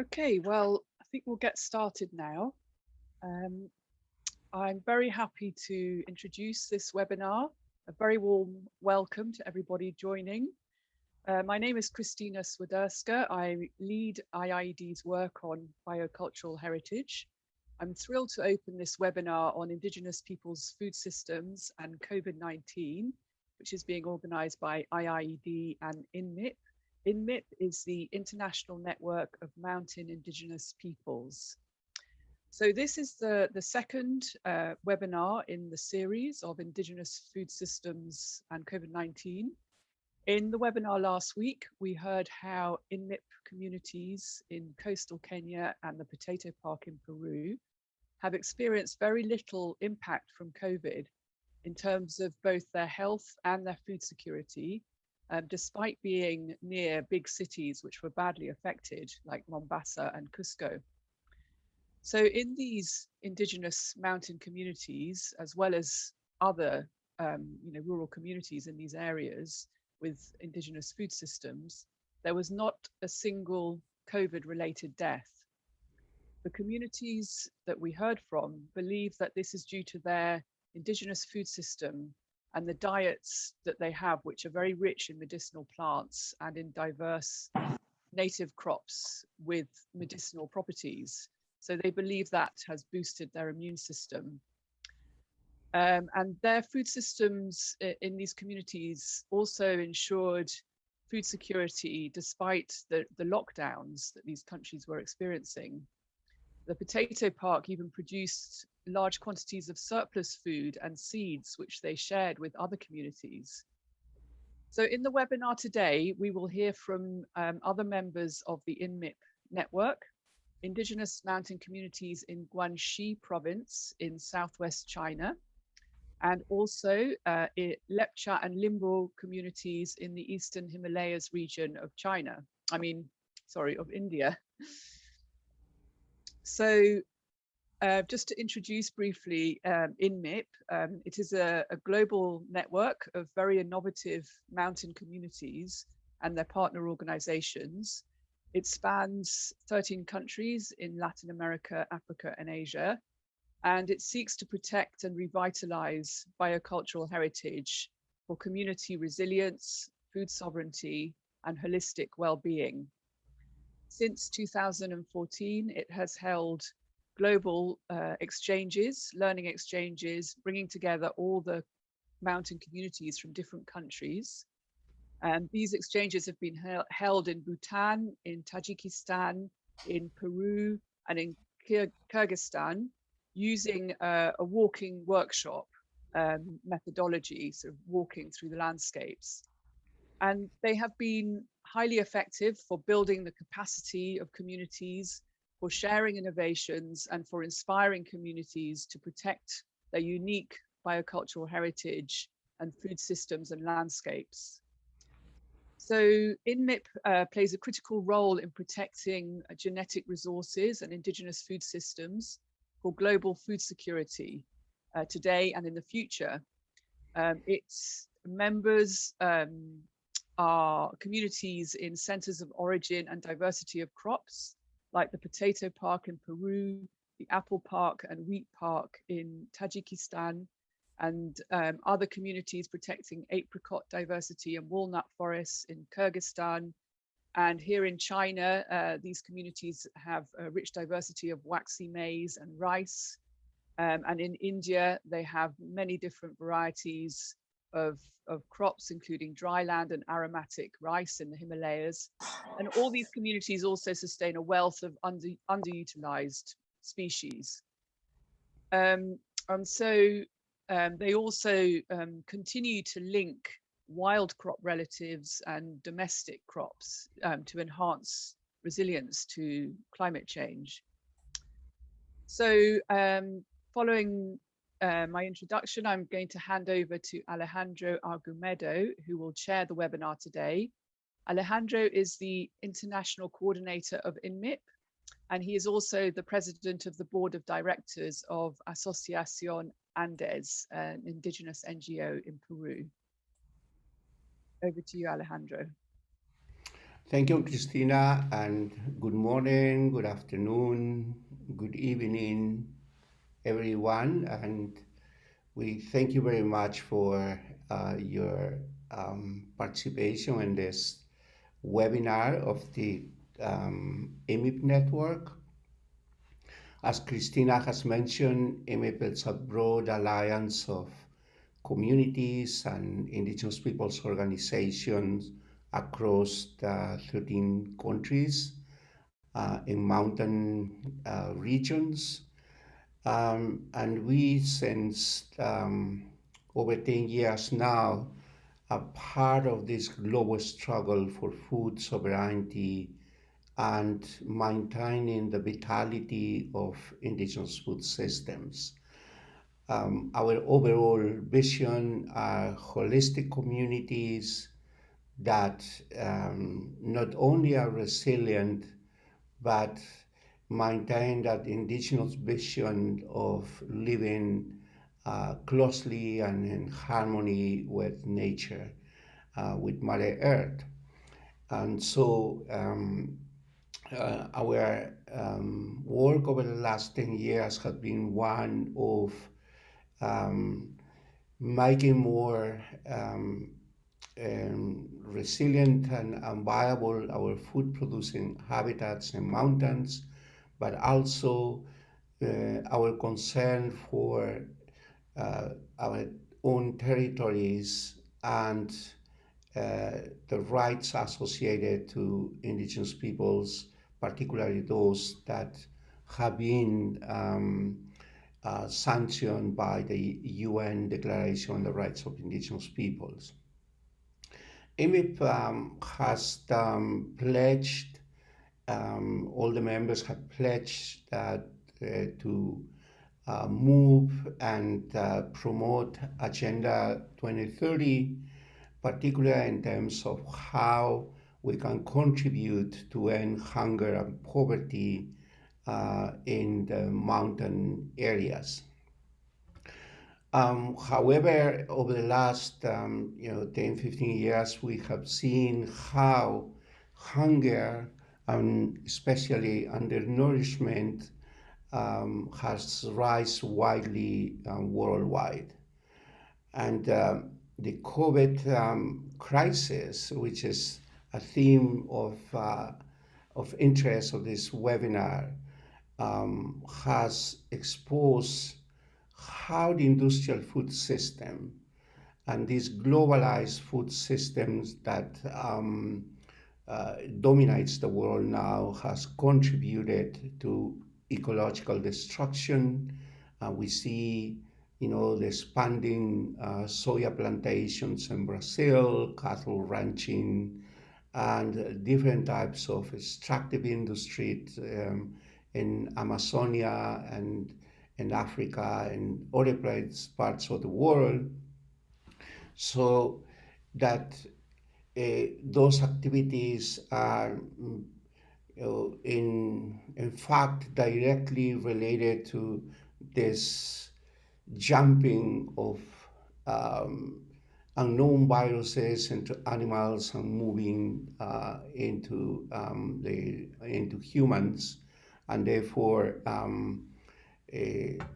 Okay, well, I think we'll get started now. Um, I'm very happy to introduce this webinar. A very warm welcome to everybody joining. Uh, my name is Christina Swiderska. I lead IIED's work on biocultural heritage. I'm thrilled to open this webinar on Indigenous peoples' food systems and COVID-19, which is being organized by IIED and INMIP, INMIP is the International Network of Mountain Indigenous Peoples. So this is the, the second uh, webinar in the series of Indigenous food systems and COVID-19. In the webinar last week, we heard how INMIP communities in coastal Kenya and the potato park in Peru have experienced very little impact from COVID in terms of both their health and their food security, um, despite being near big cities which were badly affected, like Mombasa and Cusco. So in these indigenous mountain communities, as well as other um, you know, rural communities in these areas with indigenous food systems, there was not a single COVID related death. The communities that we heard from believe that this is due to their indigenous food system and the diets that they have, which are very rich in medicinal plants and in diverse native crops with medicinal properties. So they believe that has boosted their immune system. Um, and their food systems in these communities also ensured food security despite the, the lockdowns that these countries were experiencing. The potato park even produced large quantities of surplus food and seeds, which they shared with other communities. So in the webinar today, we will hear from um, other members of the INMIP network, indigenous mountain communities in Guangxi province in southwest China, and also uh, Lepcha and Limbu communities in the eastern Himalayas region of China. I mean, sorry, of India. So uh, just to introduce briefly um, INMIP, um, it is a, a, global network of very innovative mountain communities and their partner organizations. It spans 13 countries in Latin America, Africa, and Asia, and it seeks to protect and revitalize biocultural heritage for community resilience, food sovereignty, and holistic well-being. Since 2014, it has held global uh, exchanges, learning exchanges, bringing together all the mountain communities from different countries. And these exchanges have been he held in Bhutan, in Tajikistan, in Peru, and in Kyrgyzstan, using uh, a walking workshop um, methodology, sort of walking through the landscapes. And they have been highly effective for building the capacity of communities for sharing innovations and for inspiring communities to protect their unique biocultural heritage and food systems and landscapes. So INMIP uh, plays a critical role in protecting uh, genetic resources and indigenous food systems for global food security uh, today and in the future. Um, its members um, are communities in centers of origin and diversity of crops, like the potato park in Peru, the apple park and wheat park in Tajikistan, and um, other communities protecting apricot diversity and walnut forests in Kyrgyzstan. And here in China, uh, these communities have a rich diversity of waxy maize and rice. Um, and in India, they have many different varieties of, of crops, including dry land and aromatic rice in the Himalayas. And all these communities also sustain a wealth of under, underutilized species. Um, and so um, they also um, continue to link wild crop relatives and domestic crops um, to enhance resilience to climate change. So um, following uh, my introduction, I'm going to hand over to Alejandro Argumedo, who will chair the webinar today. Alejandro is the International Coordinator of INMIP, and he is also the President of the Board of Directors of Asociación Andes, an indigenous NGO in Peru. Over to you, Alejandro. Thank you, Christina, and good morning, good afternoon, good evening, everyone. And we thank you very much for uh, your um, participation in this webinar of the um, INMIP network. As Christina has mentioned, INMIP is a broad alliance of communities and indigenous peoples organizations across the 13 countries uh, in mountain uh, regions. Um, and we, since um, over 10 years now, are part of this global struggle for food sovereignty and maintaining the vitality of indigenous food systems. Um, our overall vision are holistic communities that um, not only are resilient, but maintain that indigenous vision of living uh, closely and in harmony with nature, uh, with Mother Earth. And so um, uh, our um, work over the last 10 years has been one of um, making more um, um, resilient and, and, viable our food producing habitats and mountains, but also uh, our concern for uh, our own territories and uh, the rights associated to indigenous peoples, particularly those that have been um, uh, sanctioned by the UN Declaration on the Rights of Indigenous Peoples. INMIP um, has um, pledged, um, all the members have pledged uh, to uh, move and uh, promote Agenda 2030, particularly in terms of how we can contribute to end hunger and poverty uh, in the mountain areas. Um, however, over the last um, you know 10, 15 years, we have seen how hunger and especially undernourishment um, has rise widely um, worldwide. And uh, the COVID um, crisis, which is a theme of, uh, of interest of this webinar, um, has exposed how the industrial food system and these globalized food systems that um, dominates the world now has contributed to ecological destruction. Uh, we see, you know, the expanding uh, soya plantations in Brazil, cattle ranching, and different types of extractive industry um, in Amazonia and in Africa and other parts of the world. So that uh, those activities are in, in fact directly related to this jumping of um, unknown viruses into animals and moving uh, into um, the into humans, and therefore um, uh,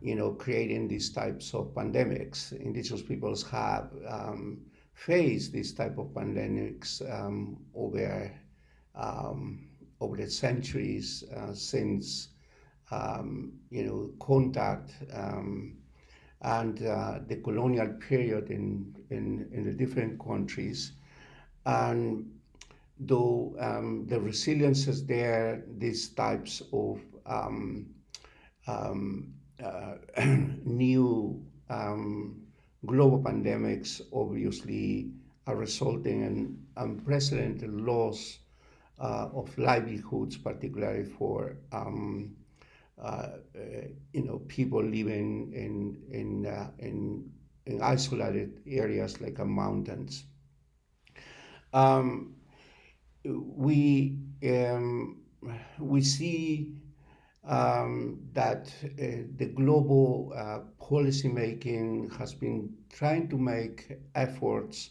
you know, creating these types of pandemics. Indigenous peoples have um, faced these type of pandemics um, over um, over the centuries uh, since um, you know contact um, and uh, the colonial period in, in in the different countries, and though um, the resilience is there, these types of um, uh, new global pandemics obviously are resulting in unprecedented loss uh, of livelihoods, particularly for um, uh, uh you know people living in in uh, in, in isolated areas like mountains. Um, we um, we see um, that uh, the global uh, policy making has been trying to make efforts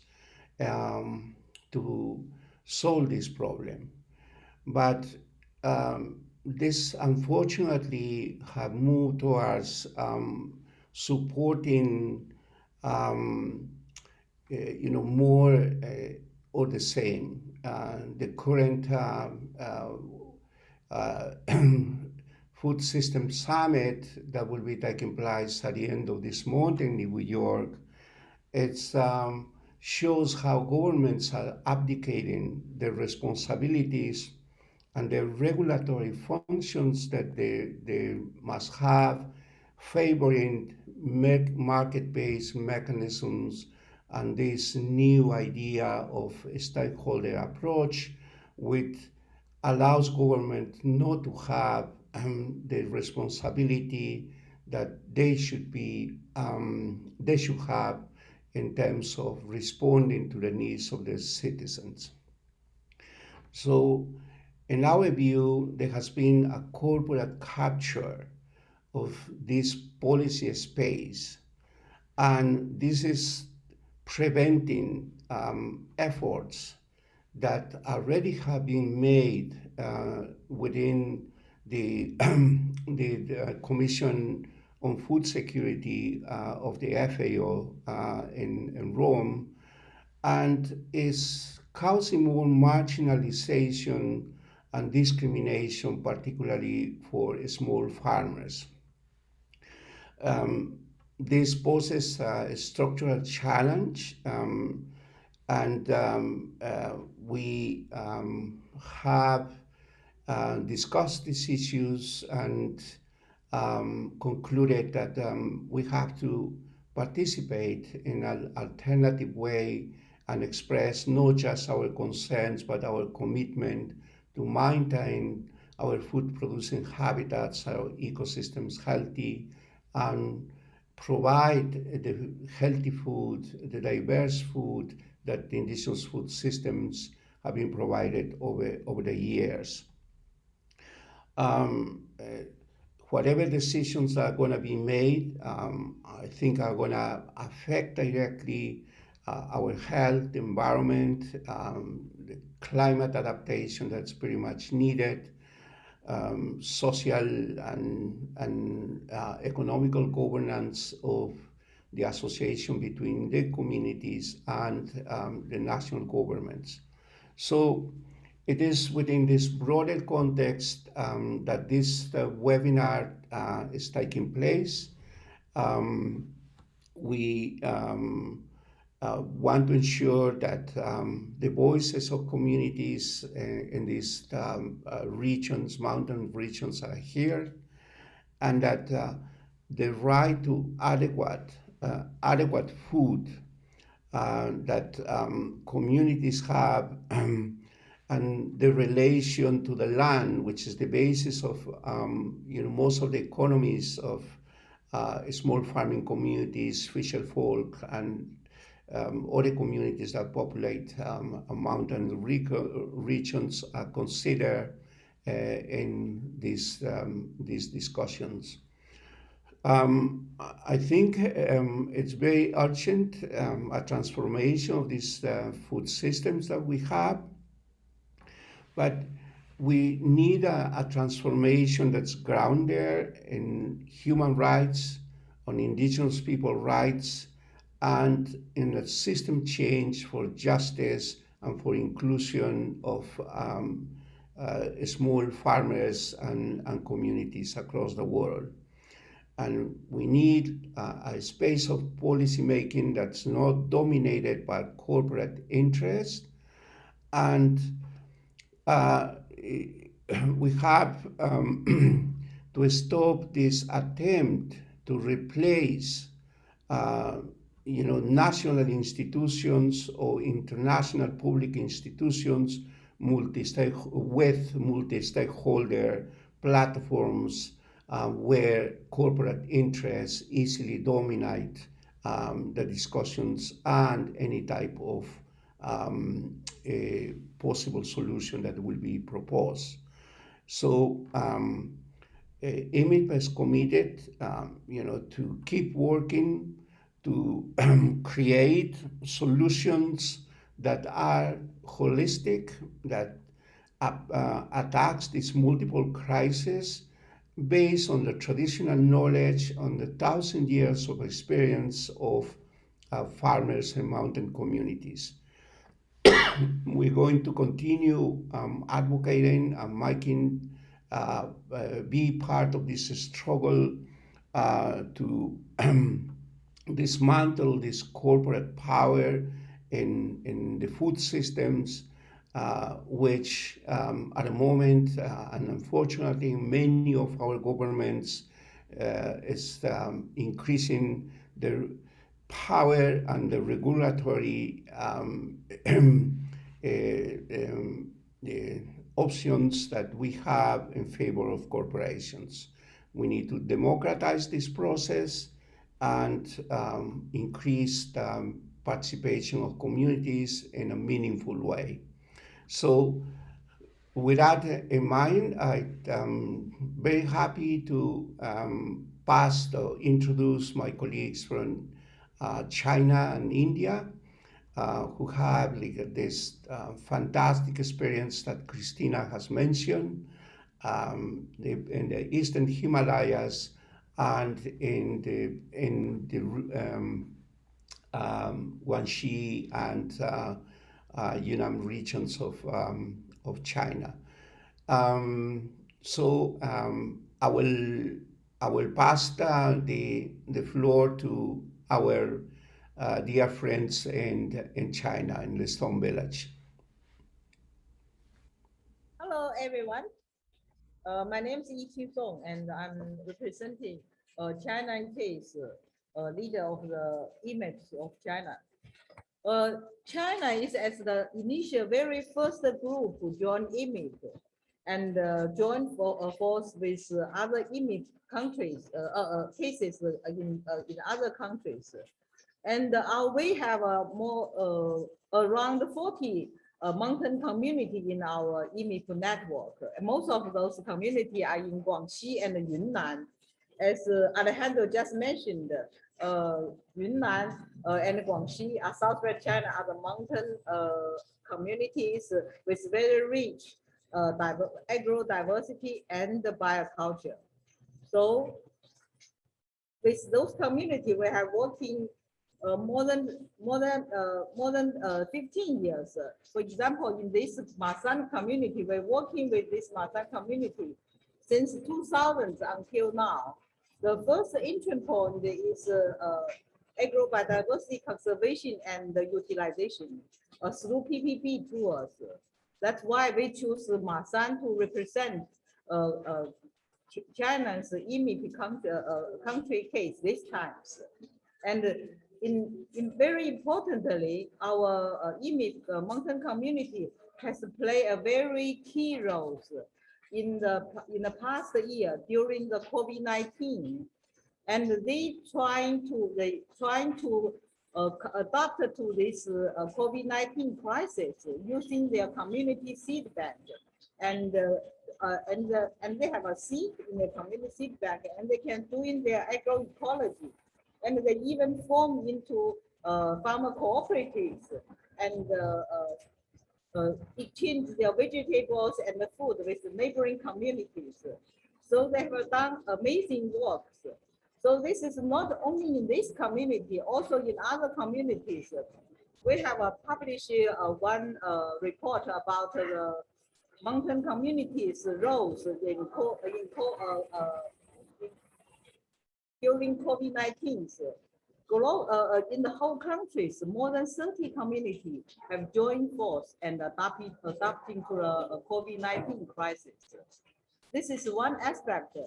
um, to solve this problem. but um, this unfortunately have moved towards um, supporting um, uh, you know more uh, or the same. Uh, the current uh, uh, Food System Summit that will be taking place at the end of this month in New York, it um, shows how governments are abdicating their responsibilities and the regulatory functions that they, they must have, favoring market-based mechanisms and this new idea of stakeholder approach, which allows government not to have um, the responsibility that they should be um, they should have in terms of responding to the needs of the citizens. So in our view, there has been a corporate capture of this policy space, and this is preventing um, efforts that already have been made uh, within the, the, the, Commission on Food Security uh, of the FAO uh, in, in Rome and is causing more marginalization and discrimination, particularly for small farmers. Um, this poses a structural challenge, um, and um, uh, we um, have uh, discussed these issues and um, concluded that um, we have to participate in an alternative way and express not just our concerns but our commitment to maintain our food producing habitats, our ecosystems healthy, and provide the healthy food, the diverse food that the indigenous food systems have been provided over, over the years. Um, uh, whatever decisions are going to be made, um, I think are going to affect directly uh, our health, environment, um, the climate adaptation that's pretty much needed, um, social and, and uh, economical governance of the association between the communities and um, the national governments. So it is within this broader context um, that this uh, webinar uh, is taking place. Um, we um, uh, want to ensure that um, the voices of communities uh, in these um, uh, regions, mountain regions are here, and that uh, the right to adequate, adequate food that um, communities have and the relation to the land, which is the basis of um, you know, most of the economies of small farming communities, fisher folk, and um, other communities that populate um, mountain regions are considered uh, in these, um, these discussions. Um, I think um, it's very urgent, um, a transformation of these uh, food systems that we have, but we need a, a transformation that's grounded in human rights, on indigenous people rights, and in a system change for justice and for inclusion of um, uh, small farmers and, and communities across the world. And we need uh, a space of policymaking that's not dominated by corporate interests And we have um, to stop this attempt to replace uh, you know, national institutions or international public institutions multi with multi-stakeholder platforms uh, where corporate interests easily dominate um, the discussions and any type of um, possible solution that will be proposed. So um, INMIP is committed, um, you know, to keep working to create solutions that are holistic, that uh, attacks these multiple crises based on the traditional knowledge on the thousand years of experience of uh, farmers and mountain communities. We're going to continue um, advocating and making uh, uh, be part of this struggle uh, to dismantle this corporate power in, in the food systems, uh, which um, at the moment, uh, and unfortunately, many of our governments uh, is um, increasing the power and the regulatory um, um, the options that we have in favor of corporations. We need to democratize this process and um, increase the participation of communities in a meaningful way. So with that in mind, I'm um, very happy to um, pass to introduce my colleagues from uh, China and India uh, who have like, this uh, fantastic experience that Christina has mentioned um, in the Eastern Himalayas and in the in the um, um, Guangxi and uh, uh, Yunnan regions of um, of China. Um, so um, I will I will pass the, the floor to our uh, dear friends in in China in the Stone Village. Hello everyone. Uh, my name is Yiqing Song, and I'm representing uh, China case, uh, leader of the INMIP of China. Uh, China is as the initial very first group to join INMIP and uh, join for, uh, force with other INMIP countries, uh, uh, cases in, in other countries. And we have a more around 40 a mountain community in our INMIP network. Most of those community are in Guangxi and Yunnan. As uh, Alejandro just mentioned, uh, Yunnan uh, and Guangxi are southwest China are the mountain uh, communities with very rich uh, agro diversity and the bioculture. So with those community, we have working uh, more than more than uh, more than uh, 15 years. For example, in this Mashan community, we're working with this Mashan community since 2000 until now. The first entry point is uh, uh, agrobiodiversity conservation and utilization uh, through PPP tours. That's why we choose Ma Mashan to represent uh, uh, China's INMIP country, uh, country case this time. And in, in very importantly, our uh, INMIP uh, mountain community has played a very key role in the in the past year during the COVID-19, and they trying to they trying to uh, adapt to this uh, COVID-19 crisis using their community seed bank, and uh, uh, and uh, and they have a seed in their community seed bank, and they can do in their agroecology and they even form into uh, farmer cooperatives and exchange their vegetables and the food with the neighboring communities. So they have done amazing works. So this is not only in this community, also in other communities. We have uh, published uh, one uh, report about the mountain communities' roles in, co in co uh, during COVID-19, uh, in the whole countries, more than 30 communities have joined force and adapting, adapting to the COVID-19 crisis. This is one aspect.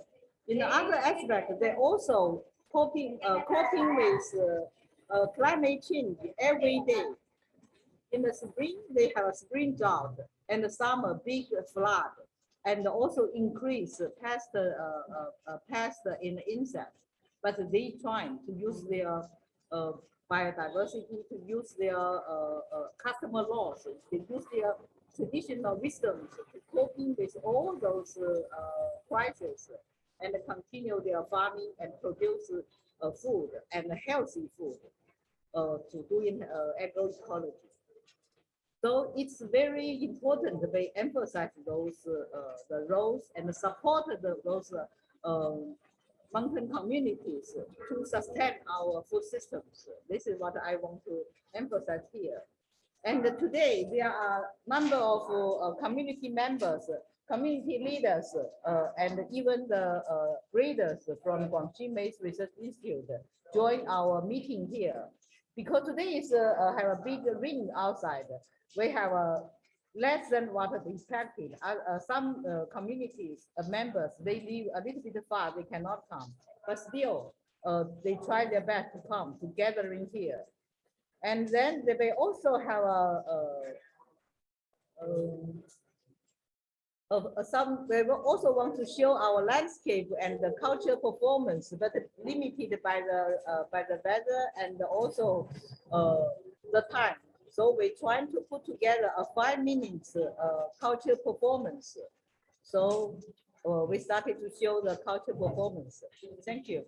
In the other aspect, they also coping, uh, coping with uh, uh, climate change every day. In the spring, they have a spring drought, and the summer big flood, and also increase pest, uh, uh, uh pest in insects but they trying to use their biodiversity, to use their customer laws, to use their traditional wisdom to coping with all those crises and continue their farming and produce uh, food and healthy food uh, to doing agroecology. So it's very important we emphasize those uh, the roles and support the, those uh, um, mountain communities to sustain our food systems. This is what I want to emphasize here. And today there are number of uh, community members, community leaders, uh, and even the uh, breeders from Guangxi Maize Research Institute join our meeting here. Because today is uh, have a big rain outside. We have a less than what we expected. Uh, uh, some uh, communities uh, members, they live a little bit far, they cannot come, but still uh, they try their best to come to gathering here. And then they may also have a, a, um, a, some, we also want to show our landscape and the cultural performance, but limited by the uh, by the weather and also the time. So we're trying to put together a five minutes uh, culture performance. So uh, we started to show the culture performance. Thank you.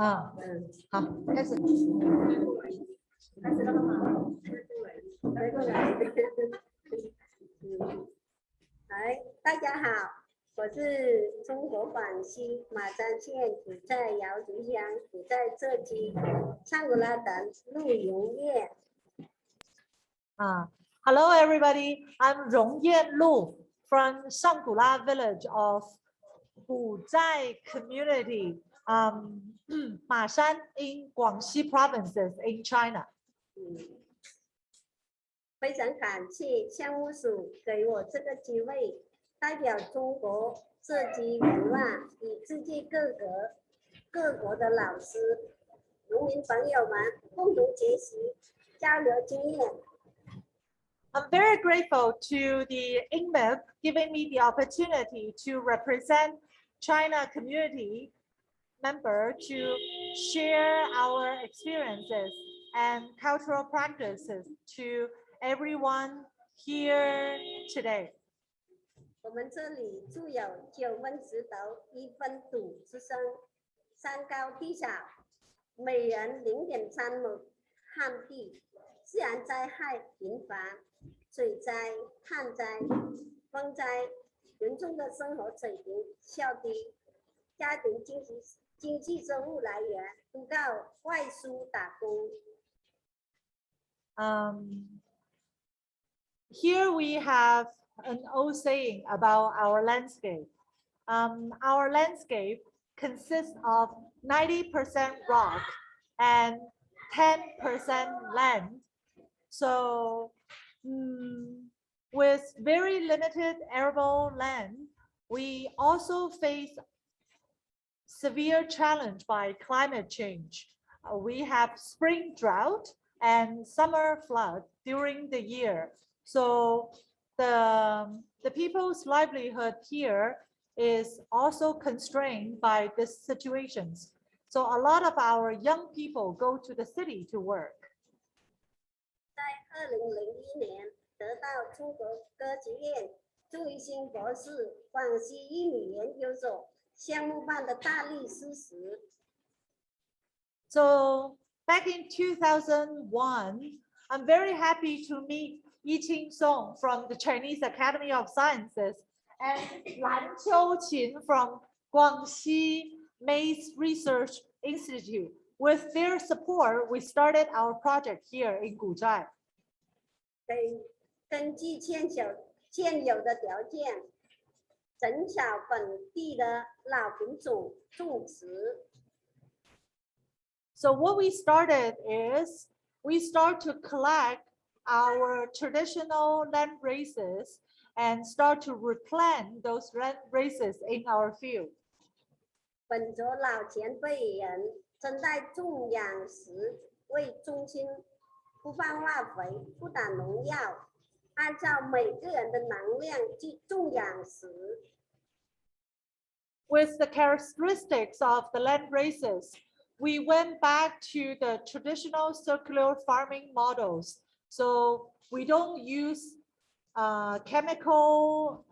啊，好，开始。开始了吗？来过来。来，大家好，我是中国广西马鞍县古寨瑶族乡古在浙基上古拉等陆荣业。Uh, hello, everybody. I'm Rongyan Lu from Shangula village of Guzai community, um, Mashan in Guangxi provinces in China. 嗯，非常感谢项目组给我这个机会，代表中国浙基文化与世界各国各国的老师、农民朋友们共同学习、交流经验。 I'm very grateful to the INMIP giving me the opportunity to represent China community member to share our experiences and cultural practices to everyone here today. 我们这里住有九分石头，一分土之声，山高地小，每人零点三亩旱地，自然灾害频繁，水灾、旱灾、风灾，民众的生活水平较低，家庭经济 经济收入来源都靠外出打工。 Um, here we have an old saying about our landscape. Um, our landscape consists of 90% rock and 10% land. So mm, with very limited arable land, we also face severe challenge by climate change. Uh, we have spring drought and summer flood during the year. So the, the people's livelihood here is also constrained by these situations. So a lot of our young people go to the city to work. 在二零零一年得到中国歌剧院朱一新博士广西英语研究所 so back in 2001, I'm very happy to meet Yiqing Song from the Chinese Academy of Sciences and Lan Qiuqin from Guangxi Maize Research Institute. With their support, we started our project here in Guzhai. 根据现有现有的条件，减少本地的老品种种植。So what we started is we start to collect our traditional land races and start to replant those land races in our field. 本着老前辈人珍待种养时为中心，不放化肥，不打农药，按照每个人的能量去种养时。 With the characteristics of the land races, we went back to the traditional circular farming models. So we don't use uh, chemical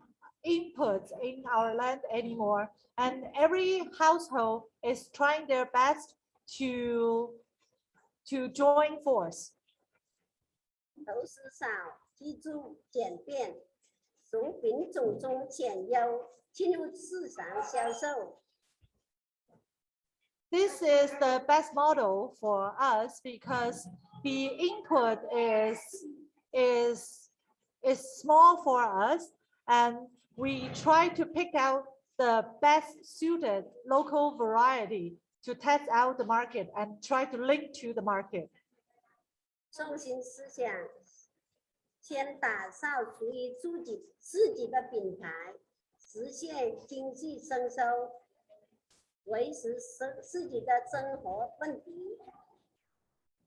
inputs in our land anymore. And every household is trying their best to, to join force. 投资少， 居住简便，从品种中选优，进入市场销售。 This is the best model for us because the input is, is, is small for us and we try to pick out the best suited local variety to test out the market and try to link to the market. 中心思想， 先打造属于自己自己的品牌，实现经济增收，维持生自己的生活问题。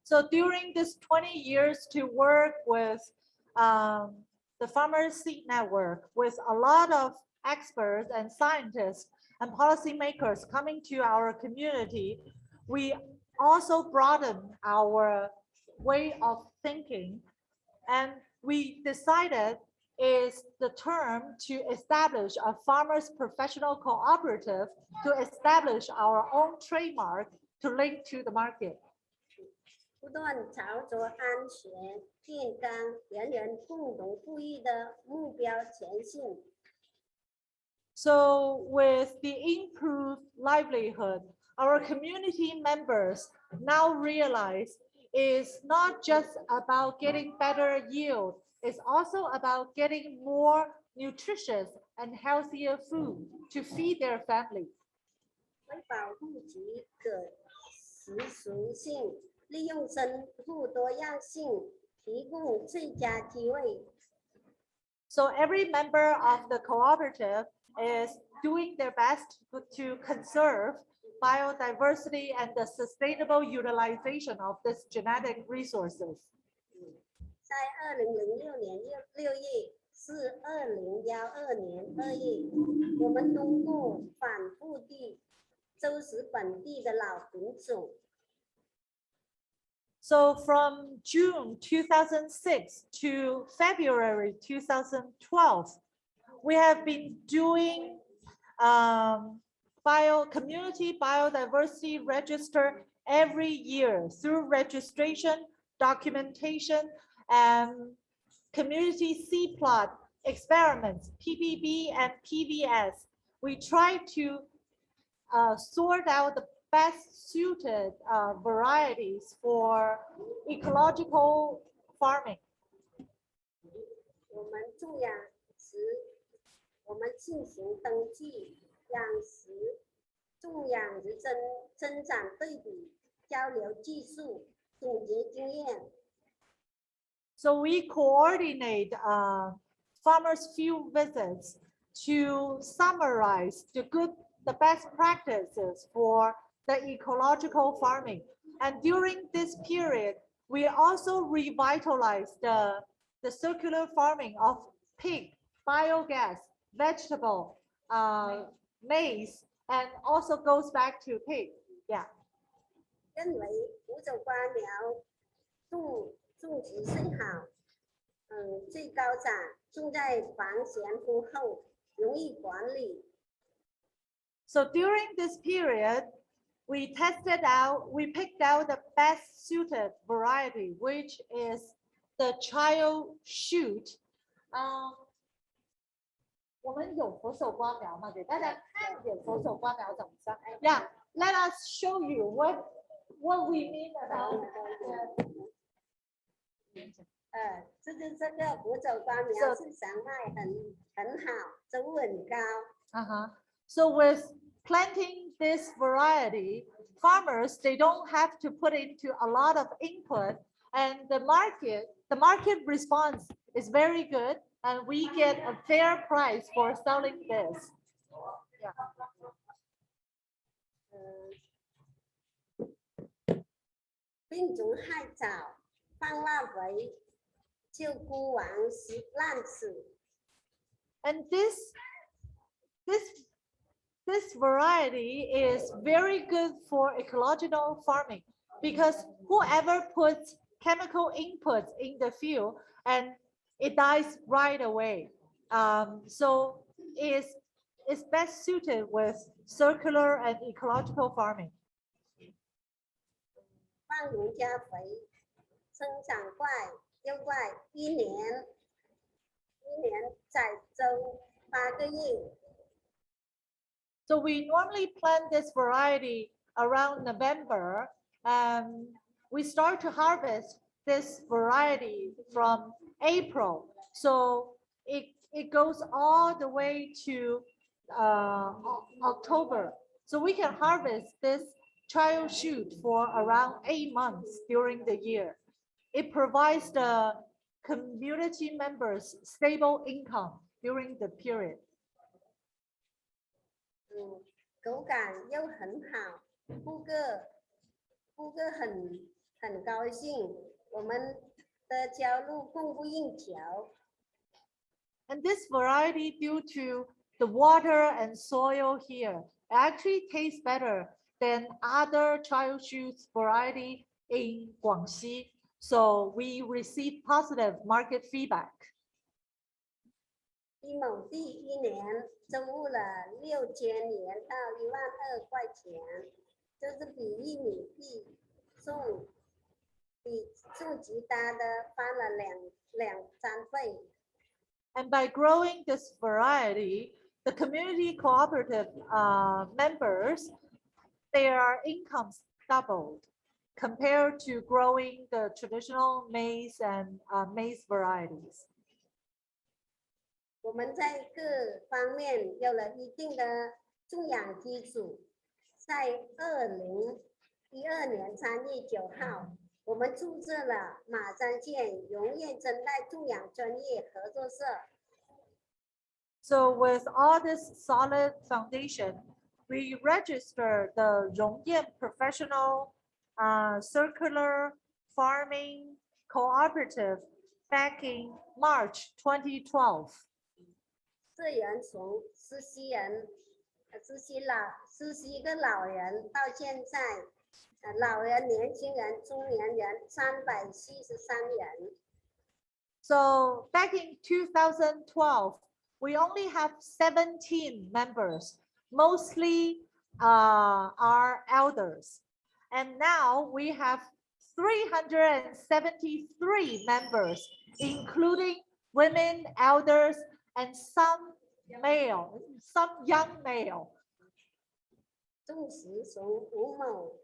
So during this 20 years to work with um, the Farmers Seed Network with a lot of experts and scientists and policymakers coming to our community, we also broaden our way of thinking. And we decided is the term to establish a farmers professional cooperative to establish our own trademark to link to the market. 不断朝着安全、健康、人人共同富裕的目标前进。 So with the improved livelihood, our community members now realize is not just about getting better yield, it's also about getting more nutritious and healthier food to feed their family. 为保护其可食属性，利用生物多样性，提供最佳机会。 So every member of the cooperative is doing their best to- to conserve biodiversity and the sustainable utilization of these genetic resources. 在二零零六年六六月至二零幺二年二月，我们通过反复地收拾本地的老品种， So from June 2006 to February 2012, we have been doing um, bio, community biodiversity register every year through registration, documentation, and community C plot experiments, PPB and PVS. We try to uh, sort out the best suited uh, varieties for ecological farming. 我们种养时，我们进行登记、 养殖、种养殖增增长对比、交流技术、总结经验。 So we coordinate uh, farmers' field visits to summarize the good, the best practices for the ecological farming. And during this period, we also revitalize the, the circular farming of pig, biogas, vegetable, uh, Maize and also goes back to pig. Yeah. So during this period, we tested out, we picked out the best suited variety, which is the chayote shoot. Um, 我们有佛手瓜苗吗？给大家看一点佛手瓜苗怎么长。Yeah, let us show you what what we mean about. 呃，这就这个五种花苗是长脉很很好，收入很高。 Uh-huh. So with planting this variety, farmers, they don't have to put into a lot of input and the market, the market response is very good and we get a fair price for selling this. Yeah. And this, this, this variety is very good for ecological farming because whoever puts chemical inputs in the field and it dies right away. Um, so is is best suited with circular and ecological farming. 放农加肥，生长快又快，一年一年采收八个月。 So we normally plant this variety around November. And we start to harvest this variety from April. So it, it goes all the way to uh, October. So we can harvest this chayote shoot for around eight months during the year. It provides the community members stable income during the period. And this variety, due to the water and soil here, actually tastes better than other chayote shoots variety in Guangxi. So we received positive market feedback. 比种吉他的翻了两两三倍。 And by growing this variety, the community cooperative uh, members, their incomes doubled compared to growing the traditional maize and uh, maize varieties. 我们在各方面有了一定的种养基础，在二零一二年三月九号， 我们注册了马山县荣业生态种养专业合作社。So with all this solid foundation, we register the Rongyan Professional uh, Circular Farming Cooperative back in March 2012. 这人从实习人、呃实习老、实习一个老人到现在，呃，老人、年轻人、中年人三百七十三人。 So back in 2012, we only have 17 members, mostly uh, are elders. And now we have 373 members, including women, elders, and some male, some young male. 种植从五亩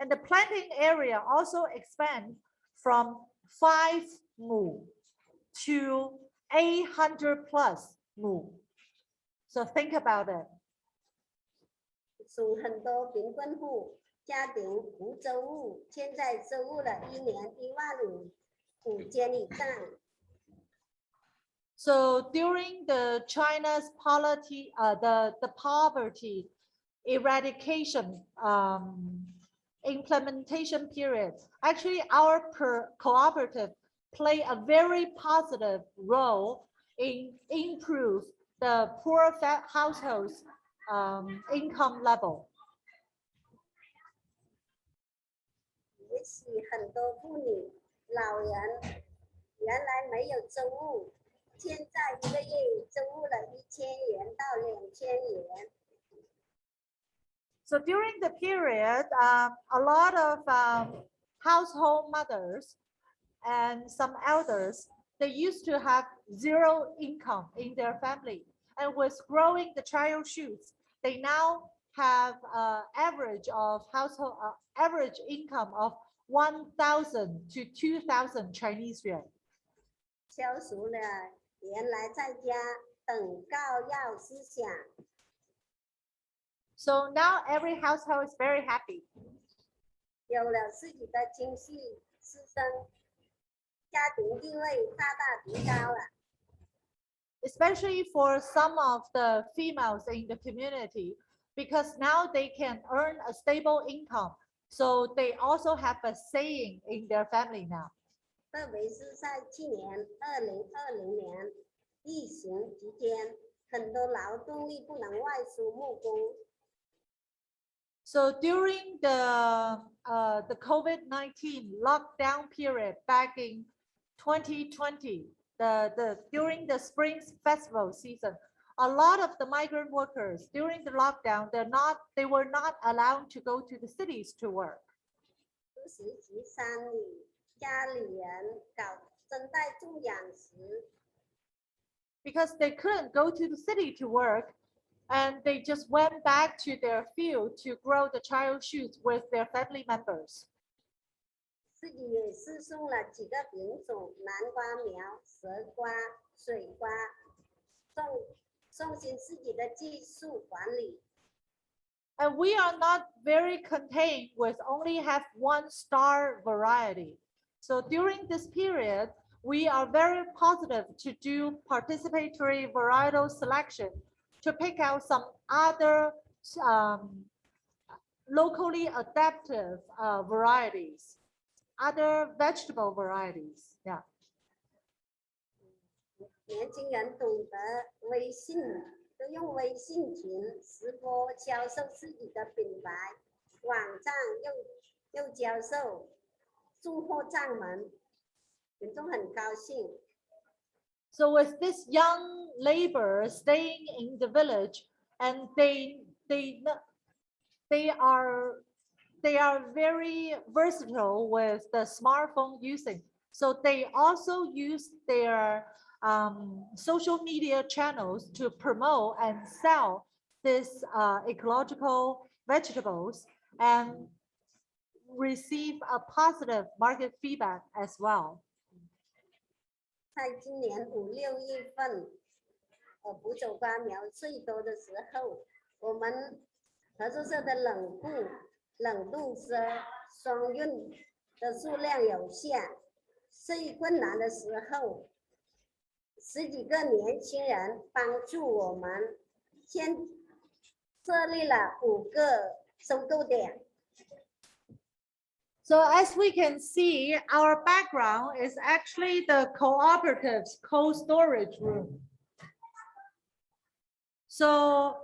And the planting area also expand from five mu to 800 plus mu. So think about it. So during the China's poverty, uh, the the poverty eradication um, implementation period, actually our per cooperative play a very positive role in improve the poor fa- households um, income level. 也许很多妇女、老人原来没有周务，现在一个月周务了一千元到两千元。 so during the period, um, a lot of um, household mothers and some elders, they used to have zero income in their family. And with growing the chayote shoots, they now have uh, average of household uh, average income of 1,000 to 2,000 Chinese yuan. So now every household is very happy. 有了自己的经济支撑，家庭地位大大提高了。 especially for some of the females in the community, because now they can earn a stable income. So they also have a saying in their family now. 特别是在去年二零二零年疫情期间，很多劳动力不能外出务工， So during the uh, the COVID-19 lockdown period back in 2020, the, the during the spring festival season, a lot of the migrant workers during the lockdown, they're not they were not allowed to go to the cities to work. 实习及山里家里人搞生态种养时， because they couldn't go to the city to work and they just went back to their field to grow the chayote shoots with their family members. 自己也是送了几个品种南瓜苗、蛇瓜、水瓜，送送行自己的技术管理。And we are not very contained with only have one star variety. So during this period, we are very positive to do participatory varietal selection to pick out some other um, locally adaptive uh, varieties, other vegetable varieties. Yeah. 年轻人懂得微信，都用微信群直播销售自己的品牌，网站又又销售，送货上门，民众很高兴。 So with this young labor staying in the village and they they they are they are very versatile with the smartphone using. So they also use their um, social media channels to promote and sell this uh, ecological vegetables and receive a positive market feedback as well. 在今年五六月份，呃，捕走瓜苗最多的时候，我们合作社的冷库、冷冻车、双运的数量有限，最困难的时候，十几个年轻人帮助我们，先设立了五个收购点。So as we can see, our background is actually the cooperative's cold storage room. So,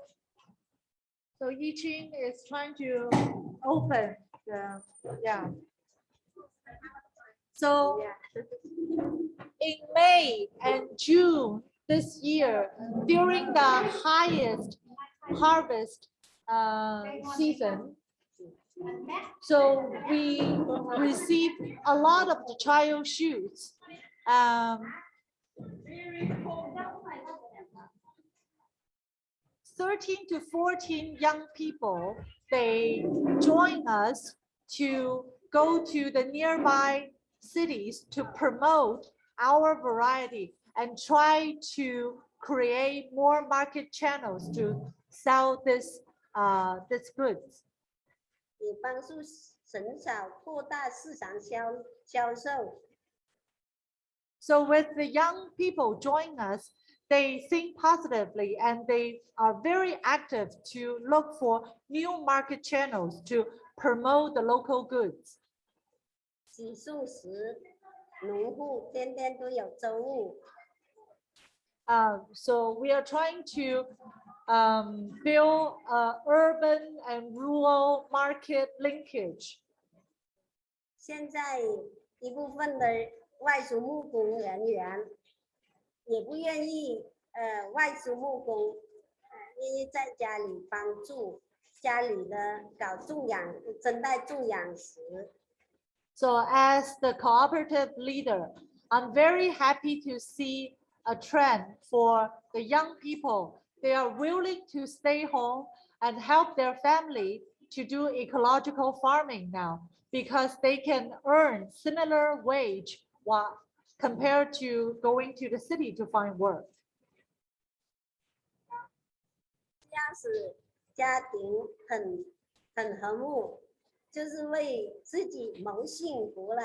so Yiqing is trying to open the, yeah. So in May and June this year, during the highest harvest uh, season, so we received a lot of the chayote shoots. Um, Thirteen to fourteen young people, they join us to go to the nearby cities to promote our variety and try to create more market channels to sell this, uh, this goods 也帮助减少扩大市场销销售。 So with the young people joining us, they think positively and they are very active to look for new market channels to promote the local goods. 洗素食农户天天都有周务， Uh, so we are trying to um, build a urban and rural market linkage. 现在一部分的外出木工人员也不愿意呃外出木工，呃愿意在家里帮助家里的搞种养真代种养食。 So as the cooperative leader, I'm very happy to see a trend for the young people. They are willing to stay home and help their family to do ecological farming now because they can earn similar wage while compared to going to the city to find work. 这样使家庭很很和睦，就是为自己谋幸福啦。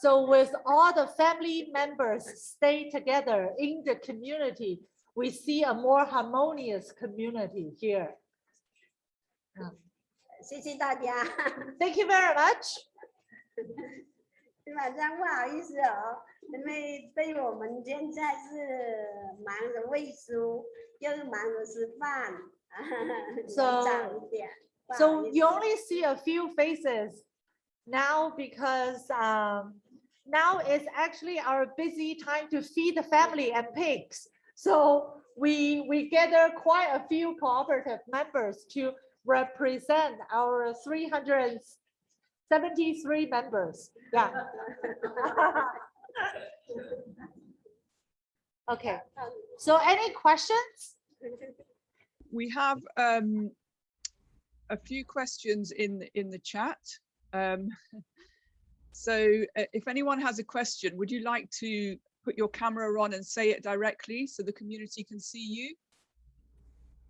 So with all the family members stay together in the community, we see a more harmonious community here. 谢谢大家。 Thank you very much. 晚上不好意思哦，因为对我们现在是忙着喂书，又忙着吃饭，比较 So- 早一点。不好 So 意 you 思 only see a few faces now because um, now is actually our busy time to feed the family and pigs. So we we gather quite a few cooperative members to represent our 373 members. Yeah. Okay, so any questions? We have um, a few questions in in the chat. Um, so uh, if anyone has a question, would you like to put your camera on and say it directly so the community can see you?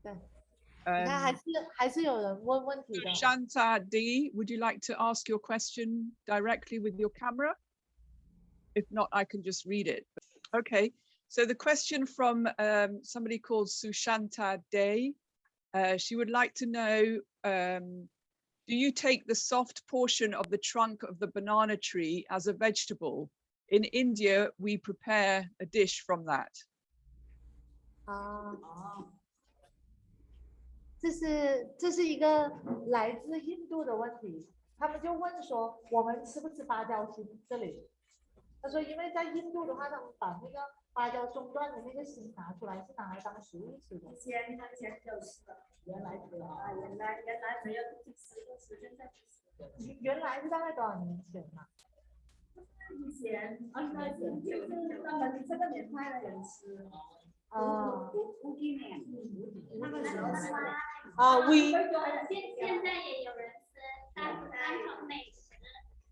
对你看还 Um, 是还是有人问问题的。 Shanta D, would you like to ask your question directly with your camera? If not, I can just read it. Okay, so the question from um, somebody called Sushanta Day. Uh, she would like to know, um, do you take the soft portion of the trunk of the banana tree as a vegetable? in India, we prepare a dish from that. 啊，这是这是一个来自印度的问题，他们就问说我们吃不吃芭蕉心？这里他说，因为在印度的话，他们把那个芭蕉中段的那个心拿出来是拿来当食物吃的。前他前就是原来是啊，啊，原来原来没有去吃过，是现在去吃。原原来是大概多少年前呢？ 以前二十年前就是专门这个年代的人吃。啊五几年，他们那时候是。啊，we 现现在也有人吃单单种美食，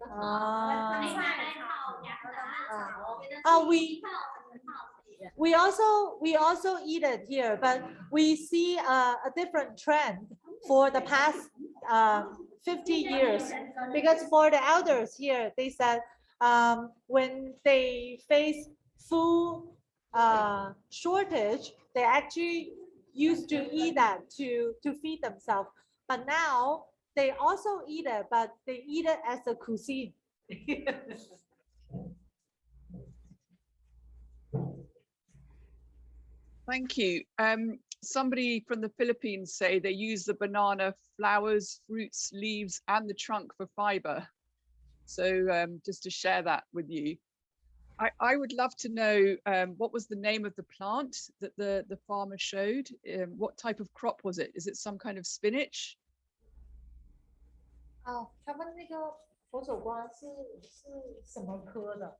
啊没买来好养的啊，觉得啊是 we 一套很好吃。 We also we also eat it here, but we see a, a different trend for the past uh, 50 years. Because for the elders here, they said um, when they face food uh, shortage, they actually used to eat that to to feed themselves. But now they also eat it, but they eat it as a cuisine. Thank you. Um, somebody from the Philippines say they use the banana flowers, fruits, leaves, and the trunk for fiber. So um, just to share that with you. I, I would love to know um, what was the name of the plant that the, the farmer showed? Um, what type of crop was it? Is it some kind of spinach? 哦，他们那个佛手瓜是是什么科的？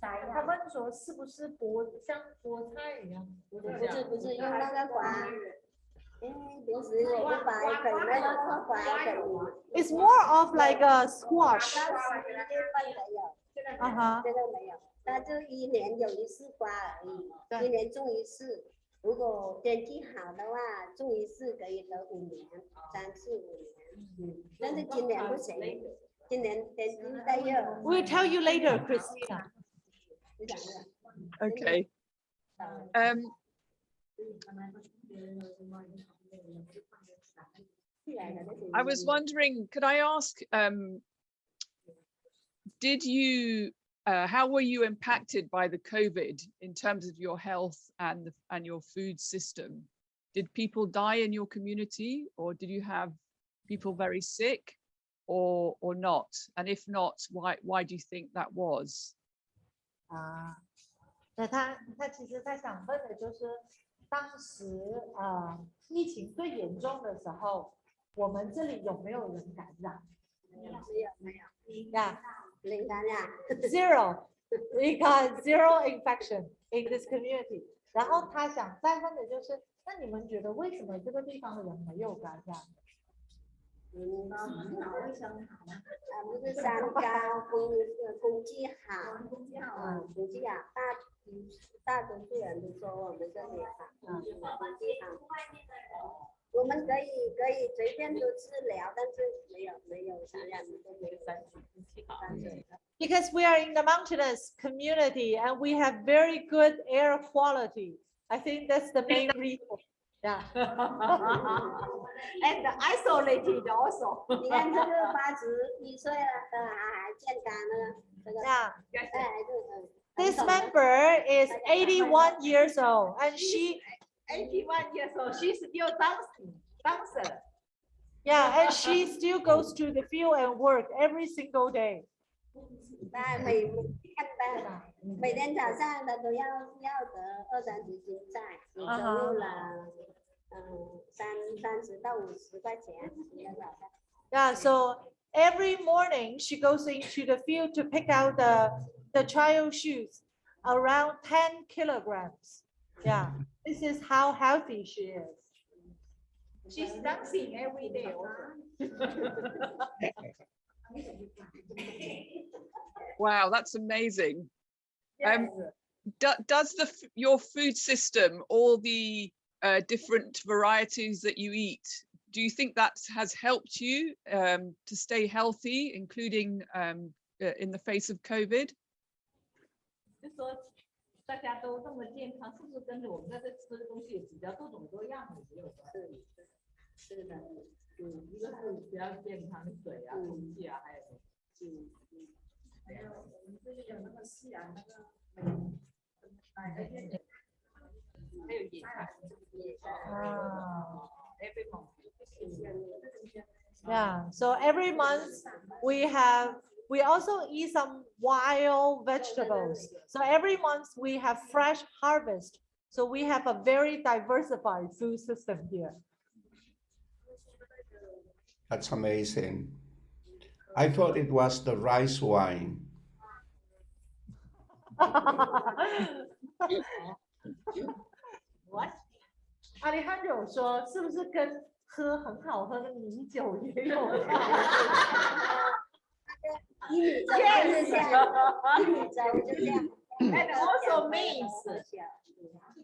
他们说是不是菠像菠菜一样？不不不是不是用那个瓜， It's more of like a squash. 当时一月份没有，啊哈，这个没有，它就一年有一次瓜而已，对一年种一次。如果天气好的话，种一次可以得五年，三次五年。嗯，但是今年不行，今年天气太热， We'll tell you later, Christina. 不想热。 Okay. 嗯 Um, I was wondering, could I ask, um, did you, uh, how were you impacted by the COVID in terms of your health and, the- and your food system? Did people die in your community or did you have people very sick or, or not? And if not, why, why do you think that was? 啊，那他他其实他想问的就是， 当时呃疫情最严重的时候，我们这里有没有人感染没有没有，？Yeah, 零感染。zero. We got zero infection in this community. 然后他想再问的就是，那你们觉得为什么这个地方的人没有感染？嗯，啊，不是山高，空呃空气好，空气好嗯，空气好，大嗯大多数人都说我们这里好，嗯，空气好。我们可以可以随便都治疗，但是没有没有感染都没有三三水的。 Because we are in the mountainous community and we have very good air quality. I think that's the main reason. Yeah. And isolated also. 你看这个八十一岁了的还还健康呢，这个 Yeah. 这还是嗯。 This member is 81 years old and she, Eighty-one years old, she's still dancing, dancer. yeah, and she still goes to the field and work every single day. 那每每天的每天早上的都要要得二三十斤菜，你收入了嗯三三十到五十块钱一个早上。 Yeah, so every morning she goes into the field to pick out the, the child shoes, around 10 kilograms. Yeah, this is how healthy she is. She's dancing every day also. Wow, that's amazing. Yes. Um, do, does the f- your food system all the uh, different varieties that you eat do you think that has helped you um, to stay healthy including um, uh, in the face of covid 就说大家都这么健康，是不是跟着我们在这吃的东西也比较多种多样的也有关系？是的，嗯，一个是比较健康的水啊、空气啊，还有嗯嗯 Ah. Yeah, so every month we have, we also eat some wild vegetables. So every month we have fresh harvest. So we have a very diversified food system here. That's amazing. I thought it was the rice wine. What? Alejandro 说是不是跟喝很好喝的米酒也有关？一米粥就是这样，一米粥就这样。 And also maize,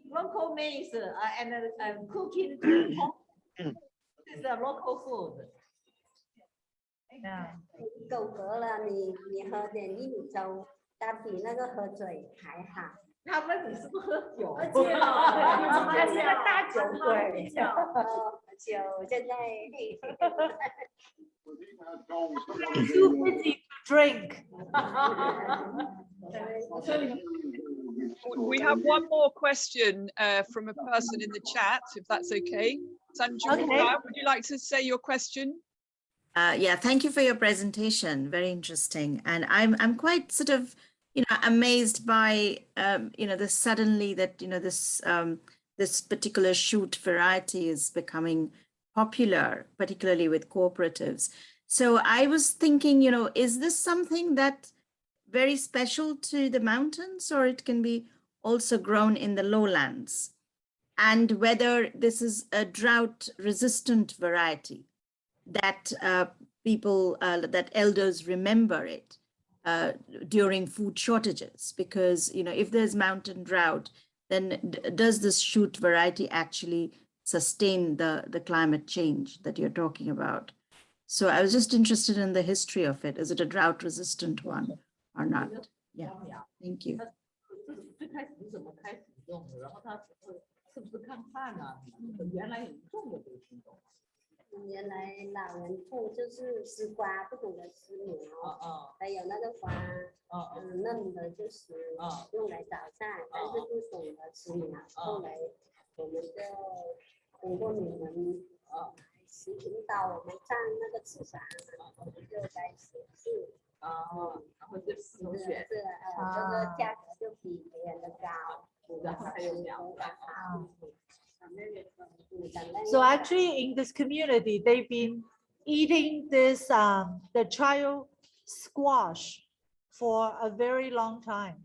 local maize uh, and uh, cooking. This is a local food. Yeah. 够格了，你你喝点玉米粥，它比那个喝水还好。他问你是不是喝酒？而且他是个大酒鬼。哦，酒现在 Too busy to drink. We have one more question uh, from a person in the chat, if that's okay. Sanju, Okay. would you like to say your question? Uh, yeah, thank you for your presentation. Very interesting. And I'm I'm quite sort of, you know, amazed by um, you know, the suddenly that, you know, this um this particular shoot variety is becoming popular, particularly with cooperatives. So I was thinking, you know, is this something that very special to the mountains or it can be also grown in the lowlands? And whether this is a drought resistant variety? that uh, people, uh, that elders remember it uh, during food shortages. Because, you know, if there's mountain drought, then d- does this shoot variety actually sustain the, the climate change that you're talking about? So I was just interested in the history of it. Is it a drought resistant one or not? Yeah, thank you. 最开始是怎么开始用的？然后他是不是看看啊？原来很重的这个品种。 原来老人种就是丝瓜，不懂得丝哦。苗，哦。还有那个花，嗯，嫩的就是用来早饭，但是不懂得丝苗，后来我们就通过你们呃指引导我们上那个市场，我们就开始试，哦，然后就这从选，这个价格就比别人的高，然后还有凉拌。嗯等那 So actually in this community, they've been eating this, um, the chayote squash for a very long time.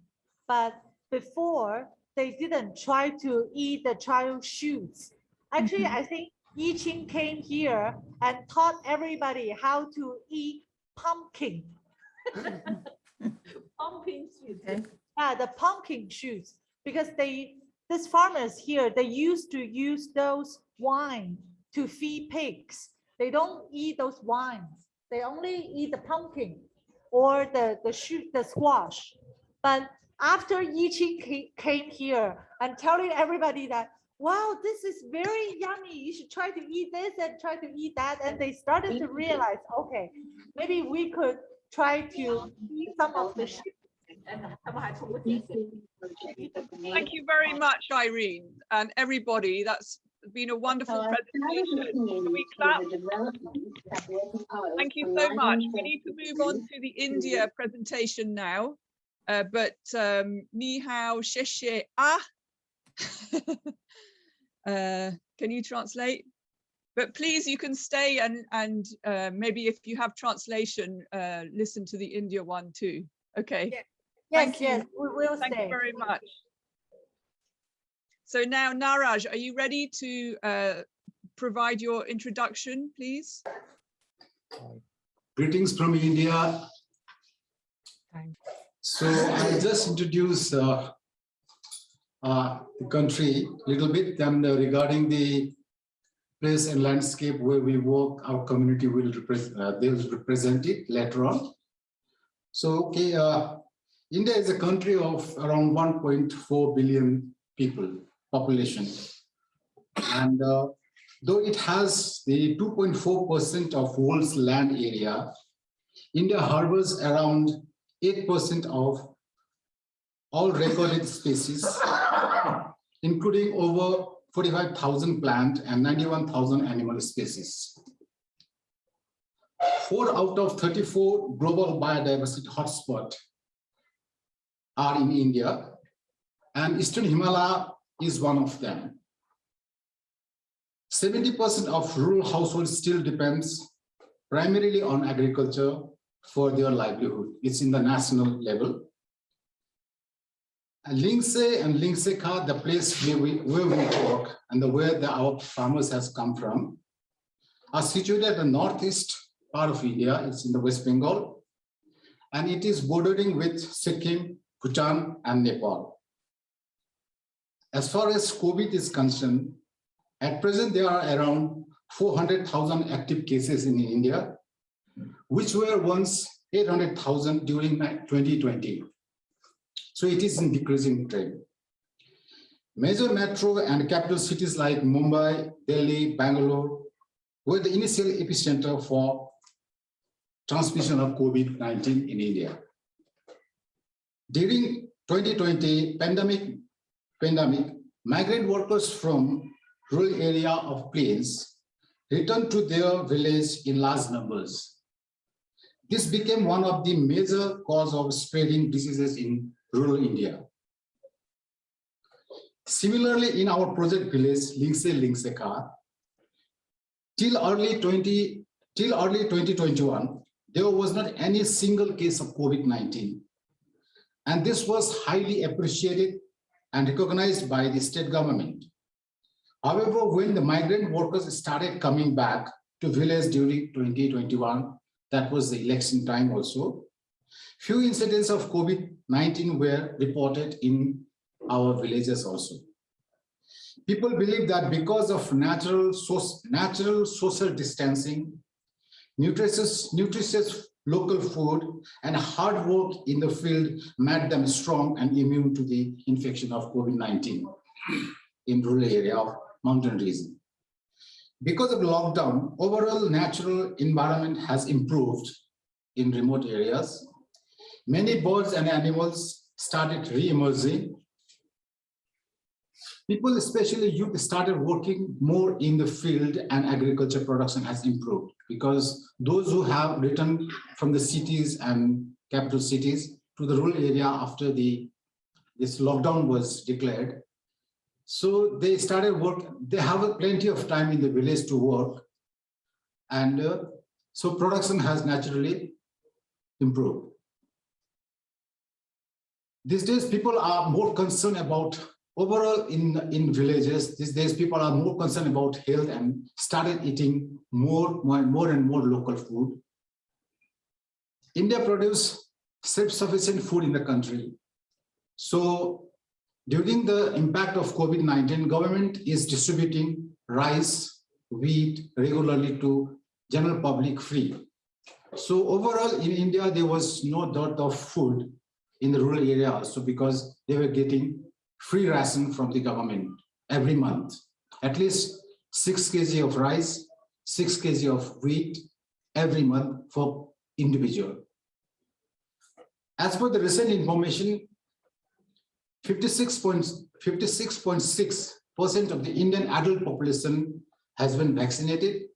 But before, they didn't try to eat the chayote shoots. Actually, I think Yiqing came here and taught everybody how to eat pumpkin. pumpkin seeds. Okay. Yeah, the pumpkin shoots, because they, these farmers here, they used to use those wine to feed pigs. They don't eat those wines. They only eat the pumpkin or the, the shoot, the squash. But after Yiqing came here and telling everybody that, wow, this is very yummy. You should try to eat this and try to eat that. And they started to realize, okay, maybe we could try to eat some of the sheep Thank you very much, Irene, and everybody. That's been a wonderful presentation. Can we clap? Thank you so much. We need to move on to the India presentation now. Uh, but um, ni hao, sheshe ah. uh, can you translate? But please, you can stay and and uh, maybe if you have translation, uh, listen to the India one too. Okay. Yes, Thank you. yes, we will Thank you stay. very much. So now, Naraj, are you ready to uh, provide your introduction, please? Greetings from India. So I'll just introduce uh, uh, the country a little bit and uh, regarding the place and landscape where we work, our community will represent, uh, they will represent it later on. So, okay, uh, India is a country of around 1.4 billion people population. And uh, though it has the 2.4% of world's land area, India harbors around 8% of all recorded species, including over 45,000 plant and 91,000 animal species. Four out of 34 global biodiversity hotspots are in India, and Eastern Himalaya is one of them. 70% of rural households still depends primarily on agriculture for their livelihood. It's in the national level. Lingse and Lingseka, the place where we, where we work and the where the, our farmers has come from, are situated at the northeast part of India. It's in the West Bengal, and it is bordering with Sikkim, Bhutan, and Nepal. As far as COVID is concerned, at present there are around 400,000 active cases in India, which were once 800,000 during 2020. So it is in decreasing trend. Major metro and capital cities like Mumbai, Delhi, Bangalore were the initial epicenter for transmission of COVID-19 in India. During 2020 pandemic, pandemic, migrant workers from rural area of plains returned to their village in large numbers. This became one of the major cause of spreading diseases in rural India. Similarly, in our project village, Lingse Lingseka, till early 20, till early 2021, there was not any single case of COVID-19. And this was highly appreciated and recognized by the state government. However, when the migrant workers started coming back to village during 2021, that was the election time also, few incidents of COVID-19 were reported in our villages also. People believe that because of natural, natural social distancing, nutritious, nutritious local food and hard work in the field made them strong and immune to the infection of COVID-19 in rural area of mountain region. Because of lockdown, overall natural environment has improved in remote areas. Many birds and animals started re-emerging. People, especially youth, started working more in the field and agriculture production has improved because those who have returned from the cities and capital cities to the rural area after the this lockdown was declared so they started work, they have plenty of time in the village to work. And uh, so production has naturally improved. These days, people are more concerned about overall in, in villages, these days people are more concerned about health and started eating more, more, more and more local food. India produces self-sufficient food in the country. So during the impact of COVID-19, government is distributing rice, wheat regularly to general public free. So overall in India, there was no dearth of food in the rural area So because they were getting free ration from the government every month, at least six kg of rice, six kg of wheat every month for individual. As per the recent information, 56.6% of the Indian adult population has been vaccinated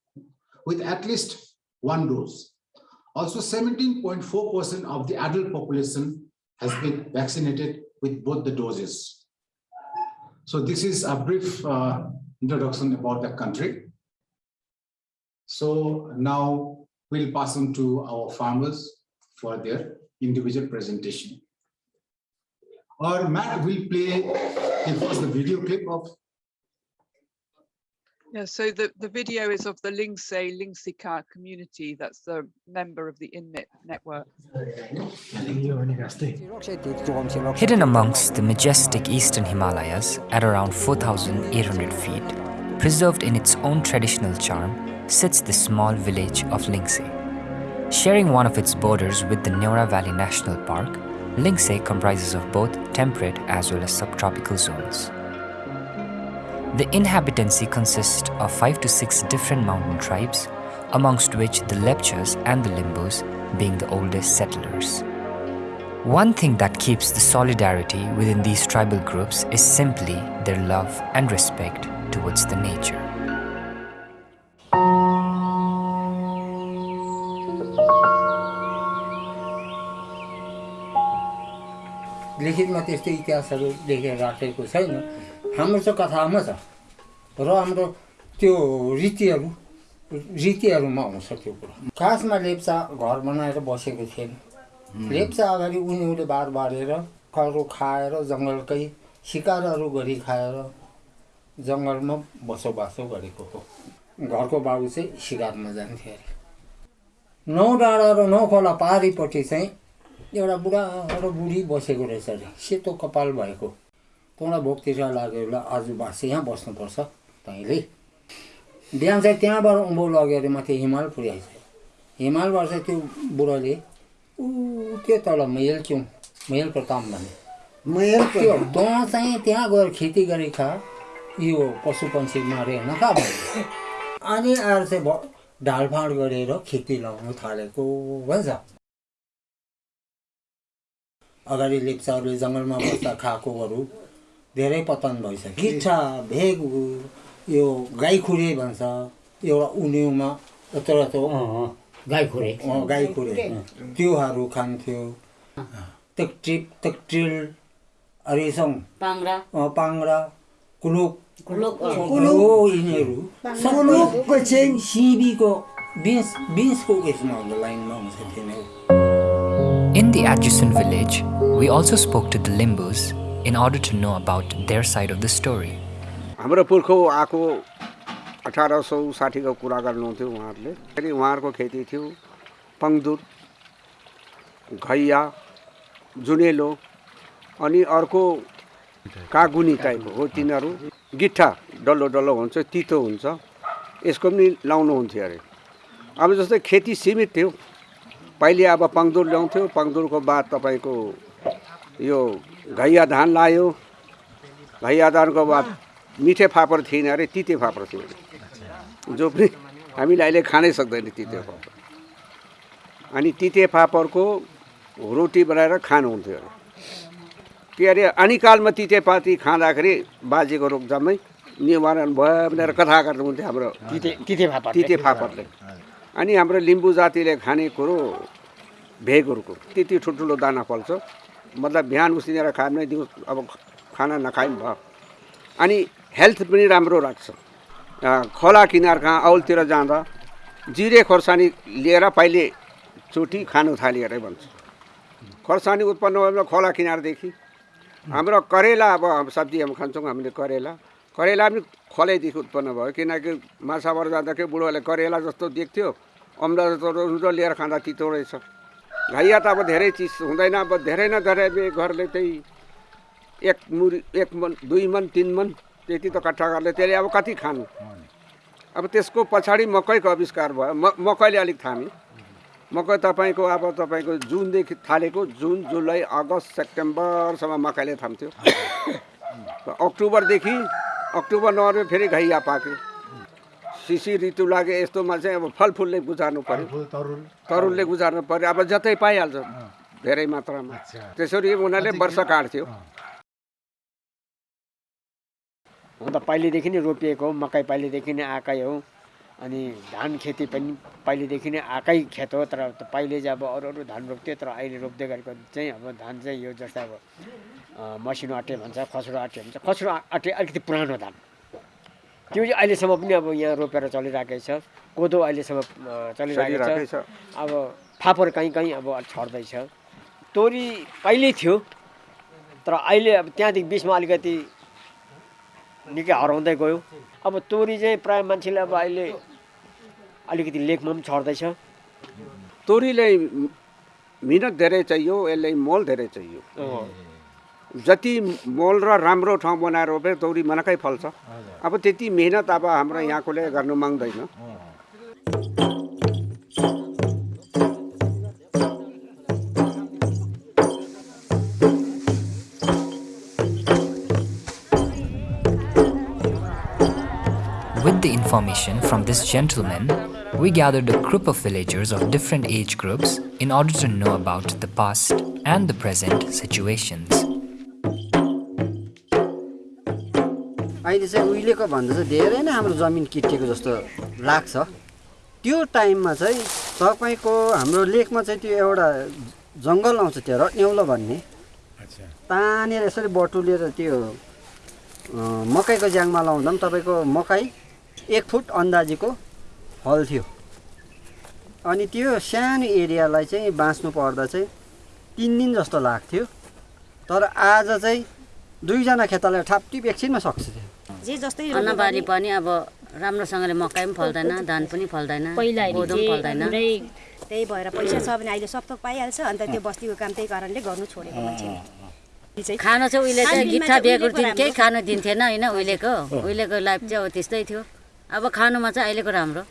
with at least one dose. Also, 17.4% of the adult population has been vaccinated with both the doses. So this is a brief uh, introduction about the country. So now we'll pass on to our farmers for their individual presentation or Matt will play if it's the video clip of yeah, so the, the video is of the Lingse Lingseka community. That's the member of the INMIP network. Hidden amongst the majestic eastern Himalayas at around 4,800 feet, preserved in its own traditional charm, sits the small village of Lingse. Sharing one of its borders with the Neora Valley National Park, Lingse comprises of both temperate as well as subtropical zones. The inhabitancy consists of 5 to 6 different mountain tribes, amongst which the Lepchas and the Limbus being the oldest settlers. One thing that keeps the solidarity within these tribal groups is simply their love and respect towards the nature. लिखितमा त्यस्तो इतिहासहरू लेखेर राखेको छैन हाम्रो चाहिँ कथामा छ। र हाम्रो त्यो रीतिहरू रीतिहरूमा आउँछ त्यो कुरा। खासमा लेप्चा घर बनाएर बसेको थिएन। लेप्चा अगाडि उनीहरूले बार बारेर करो खाएर जङ्गलकै सिकारहरू गरी खाएर जङ्गलमा बसोबासो गरेको हो। घरको बाबु चाहिँ सिकारमा जान्थ्यो अरे। नौ डाँडा र नौ खोला पारिपट्टि चाहिँ एउटा बुढा र बुढी बसेको रहेछ अरे। सेतो कपाल भएको। तँलाई भोकतिर लाग्यो ल आज बाँसे यहाँ बस्नुपर्छ तैँले बिहान चाहिँ त्यहाँबाट उँभो लग्यो अरे माथि हिमाल पुर्याएछ हिमालबाट चाहिँ त्यो बुढाले ऊ त्यो तल मेल क्यौँ? मेल प्रताप भन्ने। मैल त्यो तँ चाहिँ त्यहाँ गएर खेती गरी खा यो पशु पन्छी मारे नखा भन्यो अनि आएर चाहिँ ढालफाँड गरेर खेती लगाउनु थालेको भन्छ। अगाडि लेप्चाहरूले जङ्गलमा बस्दा खाएकोहरू धेरै पतन भइसक्यो। गिट्ठा भेगु यो गाईखुरे भन्छ एउटा उन्युमा यत्रो यत्रो। गाई खुरे अँ, गाईखुरे। त्योहरू खान्थ्यो। तेक्ट्रिप तेक्ट्रिल अरेसङ पाङ्रा। पाङ्रा कुलुक यिनीहरू। कुलुकको चाहिँ सिबीको बिन्स बिन्सको उयसमा हुन्छ लाइनमा हुन्छ तिनीहरू In the adjacent village, we also spoke to the Limbus in order to know about their side of the story. हाम्रो पुर्खौ आएको अठार सौ साठीको कुरा गर्नुहुन्थ्यो उहाँहरूले फेरि उहाँहरूको खेती थियो पङ्दुर घैया जुनेलो अनि अर्को कागुनी टाइपको हो तिनीहरू गिट्ठा डल्लो डल्लो हुन्छ तितो हुन्छ यसको पनि लाउनुहुन्थ्यो अरे। अब जस्तै खेती सीमित थियो। पहिले अब पङ्दुर ल्याउँथ्यो। पङ्दुरको बाद तपाईँको यो घैया धान लायो। घैया धानको बाद मिठे फापर थिएन अरे तिते फापर थियो अरे जो पनि हामीले अहिले खानै सक्दैन तिते फापर। अनि तिते फापरको रोटी बनाएर खानुहुन्थ्यो अरे। के अरे अनिकालमा तितेपाती खाँदाखेरि बाजेको रोगजामै निवारण भयो भनेर कथा गर्नुहुन्थ्यो हाम्रो तिते तिते फापर तिते फापरले। अनि हाम्रो लिम्बू जातिले खाने कुरो भेगहरूको त्यति ठुल्ठुलो दाना फल्छ। मतलब बिहान उसिनेर खायो भने दिउँस अब खाना नखाए पनि भयो। अनि हेल्थ पनि राम्रो राख्छ। खोला किनार कहाँ औलतिर जाँदा जिरे खोर्सानी लिएर पहिले चोटि खानु थाल्यो अरे भन्छ। खोर्सानी उत्पन्न भयो खोला किनारदेखि। हाम्रो करेला अब सब्जी हामी खान्छौँ हामीले करेला। करेला पनि खोलैदेखि उत्पन्न भयो। किनकि माछाबाट जाँदाखेरि बुढोले करेला जस्तो देख्थ्यो अम्ला जस्तो लिएर खाँदा तितो रहेछ। घैया त अब धेरै चिज हुँदैन अब धेरै न धेरै बे घरले त्यही एक मुरी एक मन दुई मन तिन मन त्यति त कट्ठा गर्ले त्यसले अब कति खानु? अब त्यसको पछाडि मकैको आविष्कार भयो। म मकैले अलिक थामी। मकै तपाईँको अब तपाईँको जुनदेखि थालेको जुन जुलाई अगस्त सेप्टेम्बरसम्म मकैले थाम्थ्यो। अक्टोबरदेखि अक्टोबर नभए फेरि घैया पाक्यो। सिसी ऋतु लाग्यो यस्तोमा चाहिँ अब फलफुलले गुजार्नु पर्यो। तरुलले गुजार्नु पर्यो। अब जतै पाइहाल्छ धेरै मात्रामा। त्यसरी उनीहरूले वर्ष काट्थ्यो। हुन त पहिलेदेखि नै रोपिएको हो। मकै पहिलेदेखि नै आएकै हो। अनि धान खेती पनि पहिलेदेखि नै आएकै खेत हो। तर पहिले चाहिँ अब अरू अरू धान रोप्थ्यो। तर अहिले रोप्दै गरेको चाहिँ अब धान चाहिँ यो जस्तै अब मसिनो अटे भन्छ खस्रो अटे भन्छ खस्रो अटे अलिकति पुरानो धान। त्यो चाहिँ अहिलेसम्म पनि अब यहाँ रोपेर चलिरहेकै छ। कोदो अहिलेसम्म चलिरहेकै छ। अब फापर कहीँ कहीँ अब छर्दैछ। तोरी पहिल्यै थियो तर अहिले अब त्यहाँदेखि बिचमा अलिकति निकै हराउँदै गयो। अब तोरी चाहिँ प्रायः मान्छेले अब अहिले अलिकति लेखमा पनि छर्दैछ। तोरीलाई मिहिनेत धेरै चाहियो यसलाई मोल धेरै चाहियो। जति मोल र राम्रो ठाउँ बनाएर रोपे तौरी मनकै फल्छ अब त्यति मिहिनेत अब हाम्रो यहाँकोले गर्नु माग्दैन With the information from this gentleman, we gathered a group of villagers of different age groups in order to know about the past, and the present situations. अहिले चाहिँ उहिलेको भन्दा चाहिँ धेरै नै हाम्रो जमिन किटिएको जस्तो लाग्छ। त्यो टाइममा चाहिँ तपाईँको हाम्रो लेकमा चाहिँ त्यो एउटा जङ्गल आउँछ त्यो रट्नेउलो भन्ने। तानेर यसरी बटुलेर त्यो मकैको ज्याङमा लाउँदा पनि तपाईँको मकै एक फुट अन्दाजीको फल्थ्यो अनि त्यो सानो एरियालाई चाहिँ बाँच्नु पर्दा चाहिँ तिन दिन जस्तो लाग्थ्यो। तर आज चाहिँ दुईजना खेतालाई ठापटिप एकछिनमा सक्छ त्यो। जे जस्तै अन्नबाली पनि अब राम्रोसँगले मकै पनि फल्दैन धान पनि फल्दैन कोदो पनि फल्दैन। त्यही भएर पैसा छ भने अहिले सब थोक पाइहाल्छ अन्त त्यो बस्तीको काम त्यही कारणले गर्नु छोडेको मान्छेले खानु चाहिँ उहिले चाहिँ गिट्ठा उहिलेको दिन केही। खानु दिन्थेन होइन उहिलेको। उहिलेको लाइफ चाहिँ अब त्यस्तै थियो। अब खानुमा चाहिँ अहिलेको राम्रो।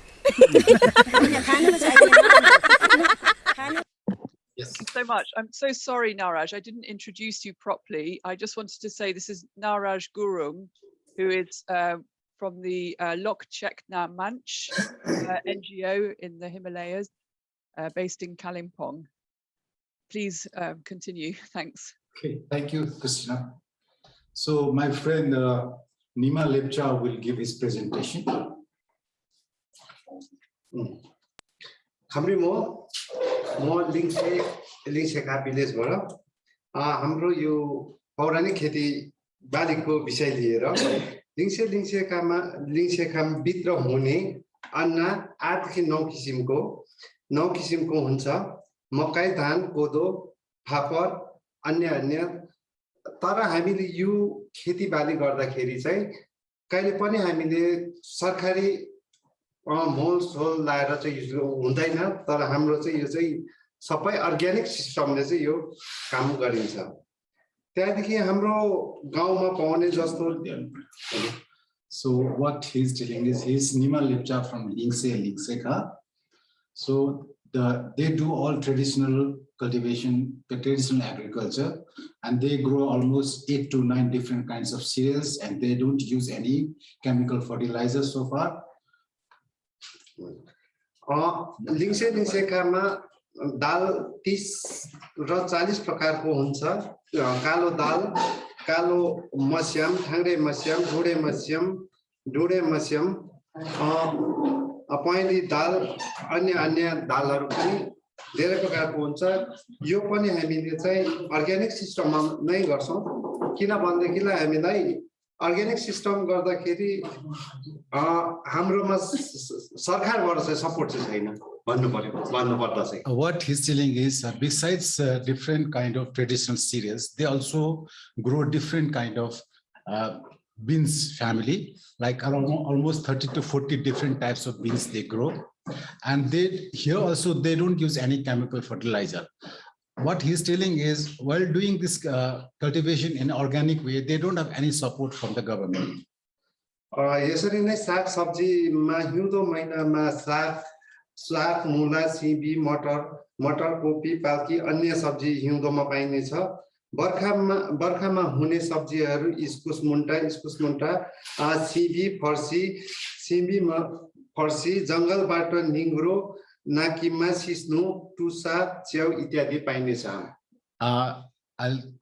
you so much. I'm so sorry, Naraj. I didn't introduce you properly. I just wanted to say this is Naraj Gurung, who is uh, from the uh, Lok Chetna Manch uh, NGO in the Himalayas, uh, based in Kalimpong. Please um, continue. Thanks. Okay, thank you, Christina. So my friend uh, Nima Lepcha will give his presentation. हाम्रो म म लिङ्से लिङ्सेका Ah, hamro yu पौराणिक खेती बालीको विषय लिएर लिङ्से लिङ्सेकामा लिङ्सेकामभित्र हुने अन्न आठदेखि नौ किसिमको नौ किसिमको हुन्छ। मकै धान कोदो फापर अन्य अन्य। तर हामीले यो खेतीबाली गर्दाखेरि चाहिँ कहिले पनि हामीले सरकारी अँ, मोल सोल लाएर चाहिँ हुँदैन। तर हाम्रो चाहिँ यो चाहिँ सबै अर्ग्यानिक सिस्टमले चाहिँ यो काम गरिन्छ। त्यहाँदेखि हाम्रो गाउँमा पाउने जस्तो So what he's telling is he's Nima Lepcha from Lingse Lingseka. So the they do all traditional cultivation, the traditional agriculture, and they grow almost eight to nine different kinds of cereals, and they don't use any chemical fertilizers so far. अँ, लिङ्से लिङ्सेकामा दाल तिस र चालिस प्रकारको हुन्छ। कालो दाल कालो मस्याम ठाङ्रे मस्याम ढुँडे मस्याम ढुँडे मस्याम पहेँली दाल अन्य अन्य दालहरू पनि धेरै प्रकारको हुन्छ। यो पनि हामीले चाहिँ अर्ग्यानिक सिस्टममा नै गर्छौँ। किन भनेदेखिलाई हामीलाई अर्ग्यानिक सिस्टम गर्दाखेरि हाम्रोमा सरकारबाट चाहिँ सपोर्ट चाहिँ छैन। भन्नु पर्यो भन्नुपर्दा चाहिँ Uh, What he's telling is uh, besides uh, different kind of traditional cereals, they also grow different kind of uh, beans family, like around almost 30 to 40 different types of beans they grow. And they here also they don't use any chemical fertilizer. What he's telling is while doing this uh, cultivation in organic way, they don't have any support from the government. अ, यसरी नै साग सब्जीमा हिउँदो महिनामा साग साग मुला सिमी मटर मटर कोपी पाल्की अन्य सब्जी हिउँदोमा पाइने छ। बर्खामा बर्खामा हुने सब्जीहरू इस्कुस मुन्टा इस्कुस मुन्टा सिमी फर्सी सिमीमा फर्सी जङ्गलबाट निङ्ग्रो नाकिमा सिस्नु टुसा च्याउ इत्यादि पाइनेछ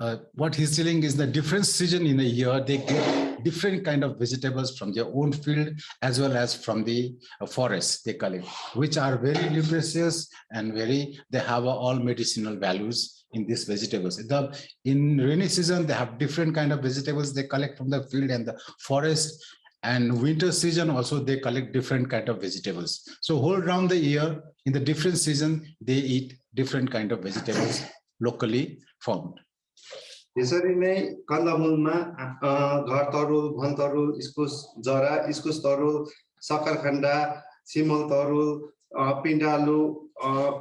uh, what he's telling is the different season in a year, they get different kind of vegetables from their own field as well as from the uh, forest they collect, which are very nutritious and very, they have uh, all medicinal values in these vegetables. The, in rainy season, they have different kind of vegetables they collect from the field and the forest. And winter season also, they collect different kind of vegetables. So whole round the year, in the different season, they eat different kind of vegetables locally found. यसरी नै कन्दमूलमा घर तरुल भनतरुल इस्कुस जरा इस्कुस तरुल सक्खरखण्डा सिमल तरुल पिण्डालु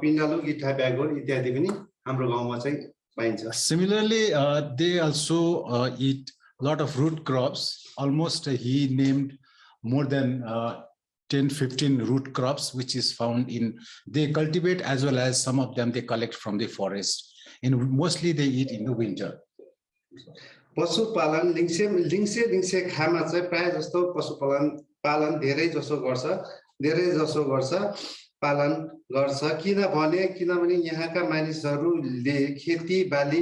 पिण्डालु गिठा ब्यागोल इत्यादि पनि हाम्रो गाउँमा चाहिँ पाइन्छ। Similarly they also eat lot of root crops almost he named more than ten fifteen root crops which is found in they cultivate as well as some of them they collect from the forest in mostly they eat in the winter पशुपालन लिङ्से लिङ्से लिङ्से खामा चाहिँ प्रायः जस्तो पशुपालन पालन धेरै जसो गर्छ धेरै जसो गर्छ पालन गर्छ। किनभने किनभने यहाँका मानिसहरूले खेती बाली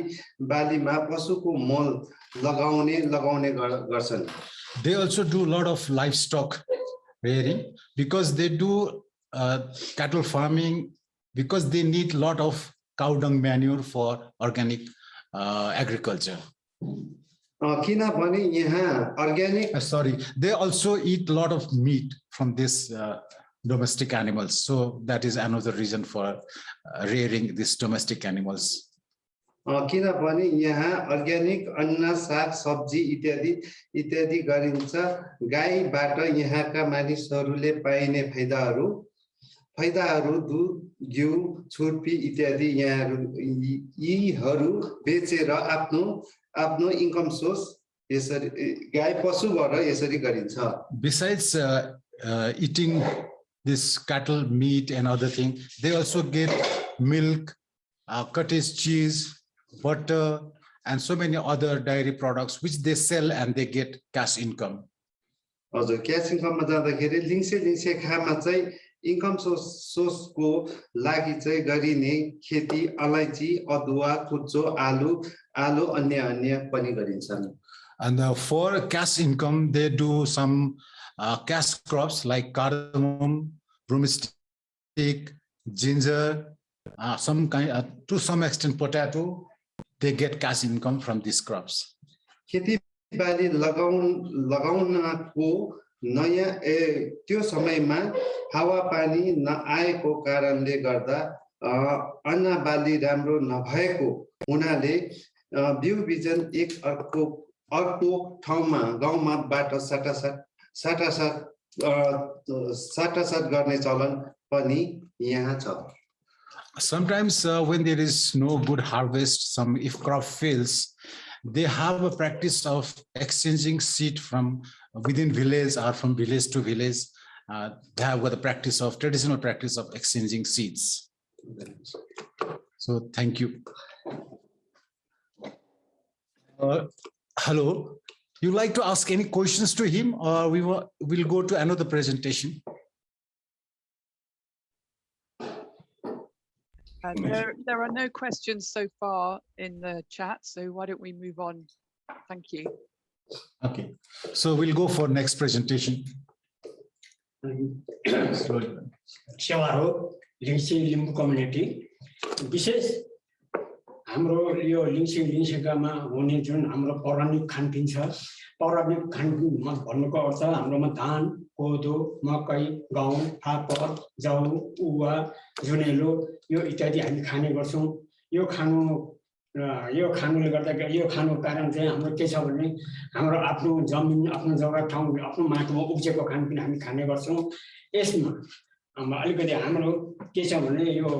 बालीमा पशुको मल लगाउने लगाउने गर्छन्। They also do lot of livestock rearing because they do cattle farming because they need lot of cow dung manure for organic agriculture uh, किनभने यहाँ organic Uh, also eat a lot of meat from this uh, domestic animals. So that is another reason for uh, rearing these domestic animals. अ, किनभने यहाँ organic अन्न साग सब्जी इत्यादि इत्यादि गरिन्छ गाईबाट यहाँका मानिसहरूले पाइने फाइदाहरू फाइदाहरू दुध घिउ छुर्पी इत्यादि यहाँहरू यी- यीहरू बेचेर आफ्नो आफ्नो इन्कम सोर्स यसरी गाई पशुबाट यसरी गरिन्छ। Besides eating this cattle meat and other thing they also get milk cottage cheese butter and so many other dairy products which they sell and they get cash income हजुर cash इन्कममा जाँदाखेरि लिङ्से लिङ्से खामा चाहिँ income source सोर्सको लागि चाहिँ गरिने खेती अलैँची अदुवा कुचो आलु आलु अन्य अन्य पनि गरिन्छन् And uh, for cash income, they do some uh, cash crops like cardamom, broomstick, ginger, uh, some kind, uh, to some extent potato. They get cash income from these crops. खेतीबाली लगाउन लगाउनको नयाँ ए त्यो समयमा हावापानी नआएको कारणले गर्दा अ, अन्न बाली राम्रो नभएको हुनाले बिउ बिजन एक अर्को अर्को ठाउँमा गाउँमा बाट साटासाट साटासाट अ, साटासाट गर्ने चलन पनि यहाँ छ Sometimes uh, when there is no good harvest, some if crop fails, they have a practice of exchanging seed from within village or from village to village. Uh, they have got the practice of traditional practice of exchanging seeds. So thank you. Uh, hello, you like to ask any questions to him or we will we'll go to another presentation? Uh, There, there are no questions so far in the chat, so why don't we move on? Thank you. Okay, so we'll go for next presentation. Slowly. सेवा हो लिङ्सी Limbu community विशेष हाम्रो यो लिङ्सी लिङ्सेकामा हुने जुन हाम्रो पौराणिक खानपिन छ पौराणिक खानपिनमा भन्नुको अर्थ हाम्रोमा धान कोदो मकै गहुँ फापर जौ उवा जुनेलो यो इत्यादि हामी खाने गर्छौँ। यो खानु यो खानुले गर्दाखेरि यो खानुको कारण चाहिँ हाम्रो के छ भने हाम्रो आफ्नो जमिन आफ्नो जग्गा ठाउँ आफ्नो माटोमा उब्जेको खानपिन हामी खाने गर्छौँ। यसमा अलिकति हाम्रो के छ भने यो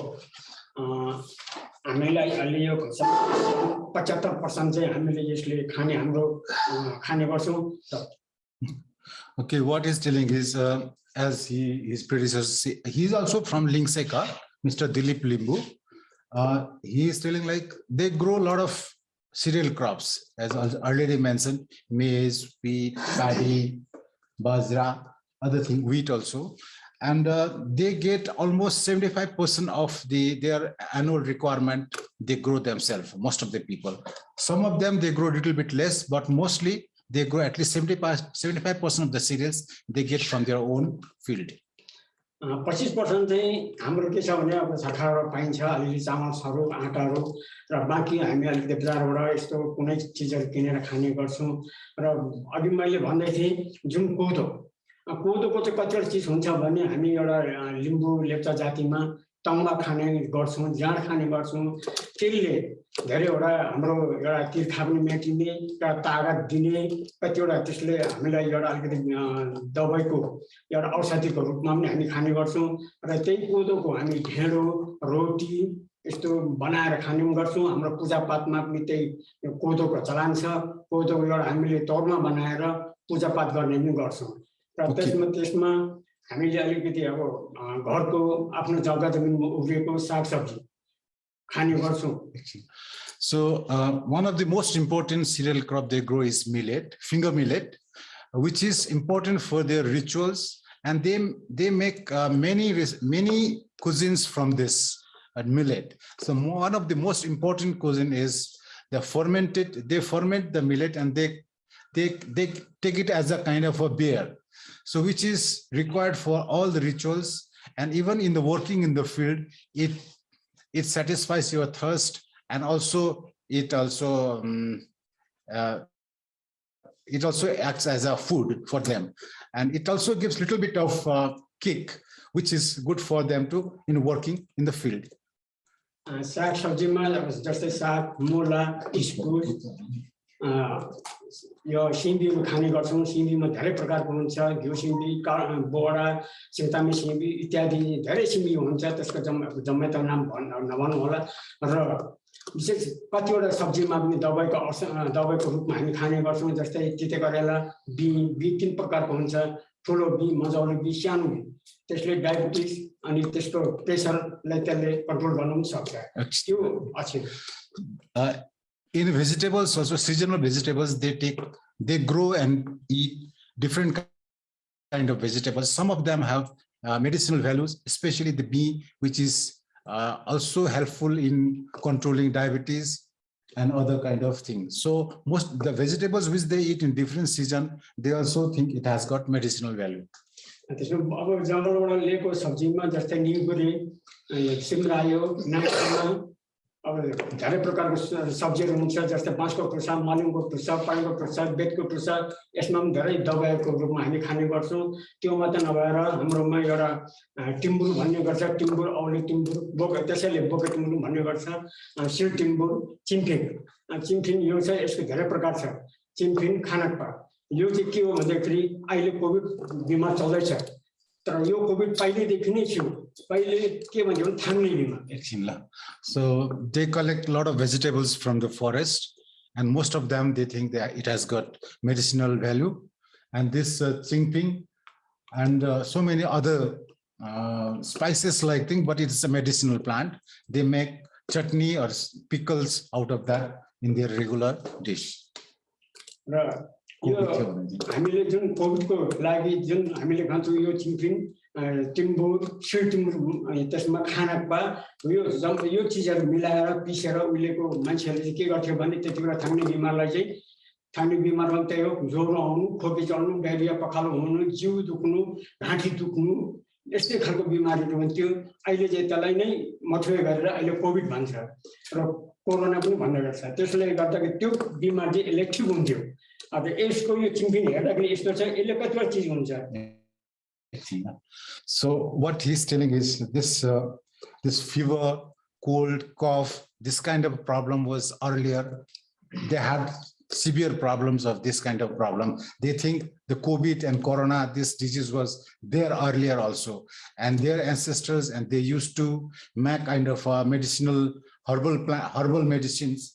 हामीलाई अहिले यो पचहत्तर पर्सेन्ट चाहिँ हामीले यसले खाने हाम्रो अँ, खाने गर्छौँ र Okay, what he's telling is, uh, as he, his predecessors, say- he's also from Lingseka, Mr. Dilip Limbu. Uh, he is telling like, they grow a lot of cereal crops, as al- already mentioned, maize, wheat, paddy, bajra, other thing, wheat also. And uh, they get almost 75% of the, their annual requirement, they grow themselves, most of the people. Some of them, they grow a little bit less, but mostly they grow at least 75 percent of the cereals they get from their own field. पच्चिस percent चाहिँ हाम्रो के छ भने अब सरकारबाट पाइन्छ अलिअलि चामलहरू आँटाहरू र बाँकी हामी अलिकति बजारबाट यस्तो कुनै चिजहरू किनेर खाने गर्छौँ र अघि मैले भन्दै थिएँ जुन कोदो अ, कोदोको चाहिँ कतिवटा चिज हुन्छ भने हामी एउटा लिम्बू लेप्चा जातिमा तम्बा खाने गर्छौँ जाँड खाने गर्छौँ। त्यसले धेरैवटा हाम्रो एउटा तिर्खा पनि मेटिने एउटा तागत दिने कतिवटा त्यसले हामीलाई एउटा अलिकति दबाईको एउटा औषधिको रूपमा पनि हामी खाने गर्छौँ र त्यही कोदोको हामी ढेँडो रोटी यस्तो बनाएर खाने पनि गर्छौँ। हाम्रो पूजापाठमा पनि त्यही कोदोको चलान छ। कोदोको एउटा हामीले तौरमा बनाएर पूजापाठ गर्ने पनि गर्छौँ। र त्यसमा त्यसमा हामीले अलिकति अब अ, घरको आफ्नो जग्गा जमिनमा उब्रिएको सागसब्जी खाने गर्छौँ So uh, one of the most important cereal crop they grow is millet, finger millet, which is important for their rituals and they they make uh, many res- many cuisines from this uh, millet. So one of the most important cuisine is the fermented. They ferment the millet and they they they take it as a kind of a beer. So which is required for all the rituals. And even in the working in the field, it, it satisfies your thirst. And also it also um, uh, it also acts as a food for them. And it also gives little bit of uh, kick which is good for them to in working in the field. Uh, was just a Mula यो सिमीहरू खाने गर्छौँ सिमीमा धेरै प्रकारको हुन्छ घिउ सिमी का बोडा सिङ्तामे सिमी इत्यादि धेरै सिमी हुन्छ त्यसको जम् जम्मै त नाम भन् नभनौँ होला र विशेष कतिवटा सब्जीमा पनि दबाईको औष दबाईको रूपमा हामी खाने गर्छौँ जस्तै तिते करेला बिँ बिँ तिन प्रकारको हुन्छ ठुलो बिँ मजाउलो बिँ सानो बिँ। त्यसले डायबिटिस अनि त्यसको प्रेसरलाई त्यसले कन्ट्रोल गर्नु पनि सक्छ। त्यो अछि in vegetables also seasonal vegetables they take they grow and eat different kind of vegetables some of them have uh, medicinal values especially the bee which is uh, also helpful in controlling diabetes and other kind of things so most the vegetables which they eat in different season they also think it has got medicinal value त्यसमा अब जङ्गलबाट लिएको सब्जीमा जस्तै निगुरे अ, सिमरायो नाकमा अब धेरै प्रकारको सब्जीहरू हुन्छ जस्तै बाँसको टुसा मलिङको टुसा पानीको टुसा बेतको टुसा यसमा पनि धेरै दबाईको रूपमा हामी खाने गर्छौँ त्यो मात्रै नभएर हाम्रोमा एउटा टिम्बुर भन्ने गर्छ टिम्बुर औले टिम्बुर बोक त्यसैले बोके टिम्बुर भन्ने गर्छ सिल टिम्बुर चिम्फिङ चिम्फिङ यो चाहिँ यसको धेरै प्रकार छ चिम्फिङ खानक्पा यो चाहिँ के हो भन्दाखेरि अहिले कोभिड बिमार चल्दैछ तर यो कोभिड पहिल्यैदेखि नै थियो पहिले के भन्यो भने थाङ्ने बिमार एकछिन ल. So they collect a lot of vegetables from the forest and most of them they think that it has got medicinal value. And this uh, chingping and uh, so many other uh, spices like thing, but it's a medicinal plant. They make chutney or s- pickles out of that in their regular dish. र हामीले जुन कोभिडको लागि जुन हामीले खान्छौँ यो चिम्फिङ टिम्बुर अनि त्यसमा खानक्पा यो जब यो चिजहरू मिलाएर पिसेर उहिलेको मान्छेहरूले चाहिँ के गर्थ्यो भने त्यति बेला थाङ्ने बिमारलाई चाहिँ थाङ्ने बिमारमा त्यही हो ज्वरो आउनु खोकी चल्नु डायरिया पखालो हुनु जिउ दुख्नु घाँटी दुख्नु यस्तै खालको बिमारीहरू हुन्थ्यो। अहिले चाहिँ त्यसलाई नै मथुवे गरेर अहिले कोभिड भन्छ र कोरोना पनि भन्ने गर्छ। त्यसले गर्दाखेरि त्यो बिमार चाहिँ ठिक हुन्थ्यो। अब यसको यो चिम्फिङ हेर्दाखेरि यस्तो छ यसले कतिवटा चिज हुन्छ So what he's telling is this, uh, this fever, cold, cough, this kind of problem was earlier. They had severe problems of this kind of problem. They think the COVID and Corona, this disease was there earlier also. And their ancestors, and they used to make kind of uh, medicinal herbal plant, herbal medicines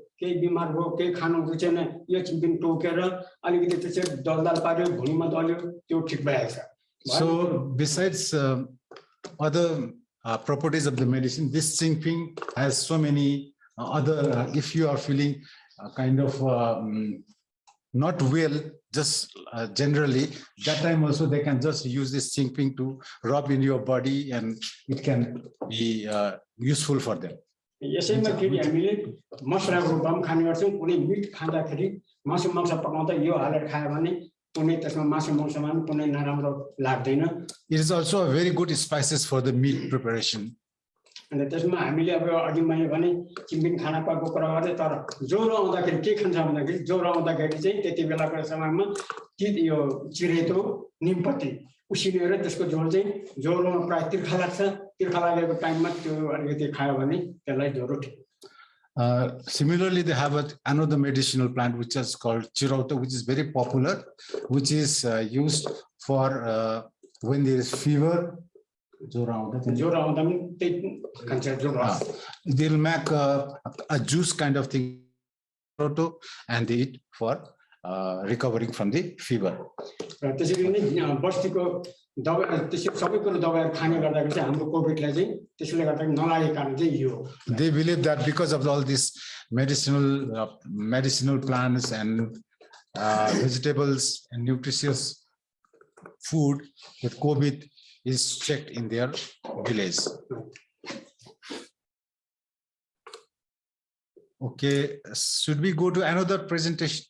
केही बिमार भयो केही खानु रुचेन यो चिम्पिङ टोकेर अलिकति त्यसरी दलदाल पार्यो भुँडीमा दल्यो त्यो ठिक भइहाल्छ So besides uh, other uh, properties of the medicine, this Xingping has so many uh, other, uh, if you are feeling uh, kind of um, not well, just uh, generally, that time also they can just use this Xingping to rub in your body and it can be uh, useful for them. यसैमा फेरि हामीले मसलाको रूपमा पनि खाने गर्छौँ कुनै मिट खाँदाखेरि मासु मांस पकाउँदा यो हालेर खायो भने कुनै त्यसमा मासु मांसमा पनि कुनै नराम्रो लाग्दैन It is also a very good spices for the meat preparation. अन्त त्यसमा हामीले अब अघि मैले भने चिम्बिङ खाना पाएको कुरा गर्दै तर ज्वरो आउँदाखेरि के खान्छ भन्दाखेरि ज्वरो आउँदाखेरि चाहिँ त्यति बेलाको समयमा ति यो चिरेतो निमपत्ती उसिनेर त्यसको झोल चाहिँ ज्वरोमा प्रायः तिर्खा लाग्छ तिर्खा लागेको टाइममा त्यो अलिकति खायो भने त्यसलाई ज्वरो ठिक Uh, similarly, they have a, another medicinal plant which is called chirauta, which is very popular, which is uh, used for uh, when there is fever ज्वरो आउँदा चाहिँ- ज्वरो आउँदा पनि त्यही खान्छ जुन रस they'll make a, a juice kind of thing proto and they eat for uh, recovering from the fever. र त्यसरी नै अँ, बस्तीको दबाई त्यसरी सबै कुरो दबाईहरू खाने गर्दाखेरि चाहिँ हाम्रो कोभिडलाई चाहिँ त्यसले गर्दाखेरि नलागेको कारण चाहिँ यो हो They believe that because of all these medicinal uh, medicinal plants and uh, vegetables and nutritious food with COVID is checked in their village. Okay, should we go to another presentation?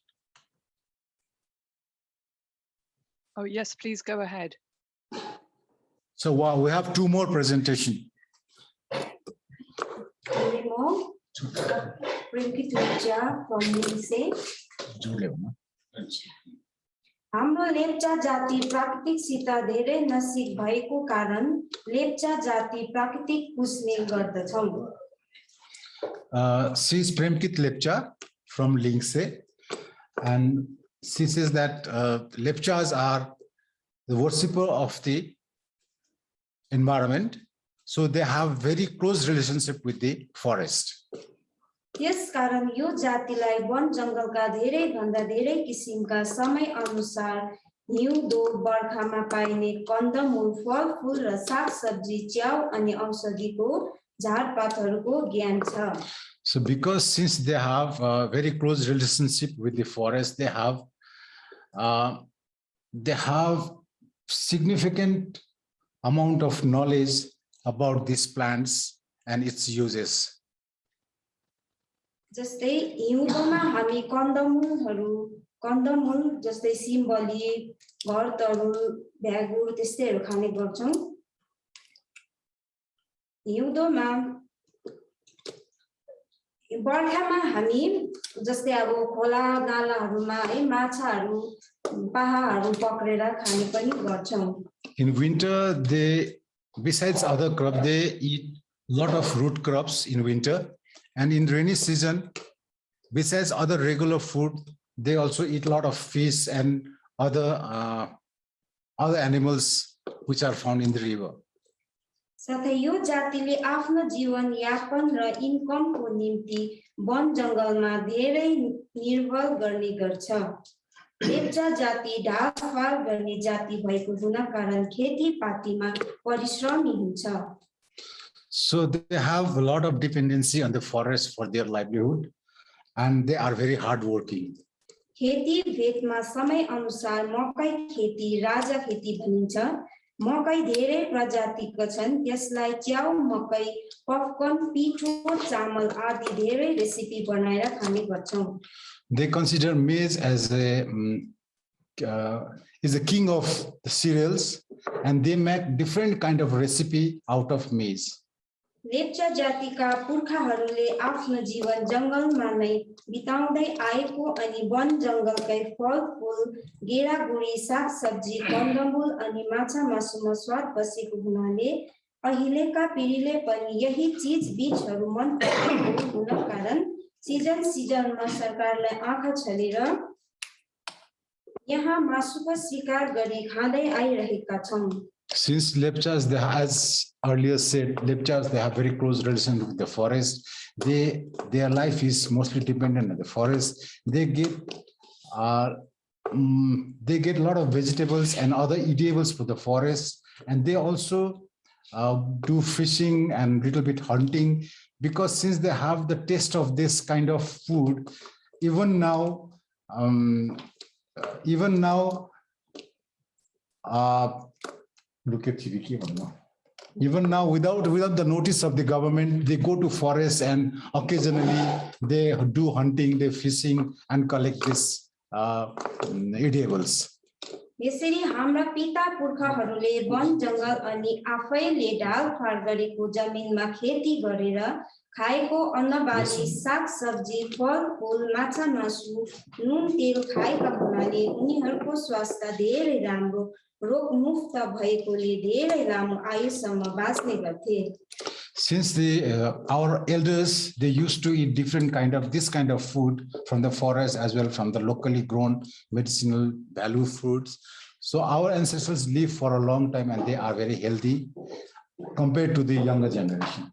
Oh, yes, please go ahead. So wow, we have two more presentation. One more. from Lingse. हाम्रो लेप्चा जाति प्राकृतिकसित धेरै नसिब भएको कारण लेप्चा जाति प्राकृतिक पुज्ने गर्दछौँ Uh, she is Premkit Lepcha from Lingse and she says that uh, Lepchas are the worshipper of the environment. So they have very close relationship with the forest. त्यसकारण यो जातिलाई वन जङ्गलका धेरै भन्दा धेरै किसिमका समय अनुसार हिउँदो बर्खामा पाइने कन्दमूल फलफुल र सागसब्जी च्याउ अनि औषधिको झारपातहरूको ज्ञान छ So because since they have a very close relationship with the forest, they have uh, they have significant amount of knowledge about these plants and its uses. जस्तै हिउँदोमा हामी कन्दमूलहरू कन्दमूल जस्तै सिम्बली घर तरुल भ्यागुर त्यस्तैहरू खाने गर्छौँ हिउँदोमा बर्खामा हामी जस्तै अब खोला नालाहरूमा है माछाहरू पाहाहरू पक्रेर खाने पनि गर्छौँ In winter, they, besides other crop, they eat lot of root crops in winter. And in rainy season, besides other regular food, they also eat lot of fish and other, uh, other animals which are found in the river. साथै यो जातिले आफ्नो जीवन यापन र इन्कमको निम्ति one जङ्गलमा धेरै निर्भर गर्ने गर्छ। लेप्चा जाति ढाडफाड गर्ने जाति भएको हुन कारण खेतीपातीमा परिश्रमी हुन्छ। So they have a lot of dependency on the forest for their livelihood and they are very hardworking. खेती भेदमा समय अनुसार मकै खेती राजा खेती भनिन्छ। मकै धेरै प्रजातिको छन् त्यसलाई च्याउ मकै पपकर्न पिठो चामल आदि धेरै रेसिपी बनाएर खाने गर्छौँ They consider maize as a mm, uh, is the king of the cereals and they make different kind of recipe out of. Lepcha जातिका पुर्खाहरूले आफ्नो जीवन जङ्गलमा नै बिताउँदै आएको अनि वन जङ्गलकै फलफुल गेडागुडी सागसब्जी कन्दमूल अनि माछा मासुमा स्वाद बसेको हुनाले अहिलेका पिँढीले पनि यही चिज बिजहरू मन परेको हुन कारण सिजन सिजनमा सरकारलाई आँखा छलेर यहाँ मासुको शिकार गरी खाँदै आइरहेका छौँ Since lepchas, they as earlier said, lepchas, they have very close relation with the forest. They, their life is mostly dependent on the forest. They get, uh, mm, they get a lot of vegetables and other eatables for the forest. And they also uh, do fishing and little bit hunting because since they have the taste of this kind of food, even now, um, even now, uh, Even now, without without the notice of the government, they go to forest and occasionally they do hunting, they fishing and collect this uh, edibles. यसरी हाम्रा पिता पुर्खाहरूले one जङ्गल अनि आफैले ढालफाड गरेको जमिनमा खेती गरेर खाएको अन्नबाली सागसब्जी फलफुल माछा मासु नुन तेल खाएका हुनाले उनीहरूको स्वास्थ्य धेरै राम्रो रोगमुक्त भएकोले धेरै लामो आयुसम्म बाँच्ने गर्थे Since the uh, our elders, they used to eat different kind of this kind of food from the forest as well from the locally grown medicinal value fruits. So our ancestors live for a long time and they are very healthy. compared to the younger generation.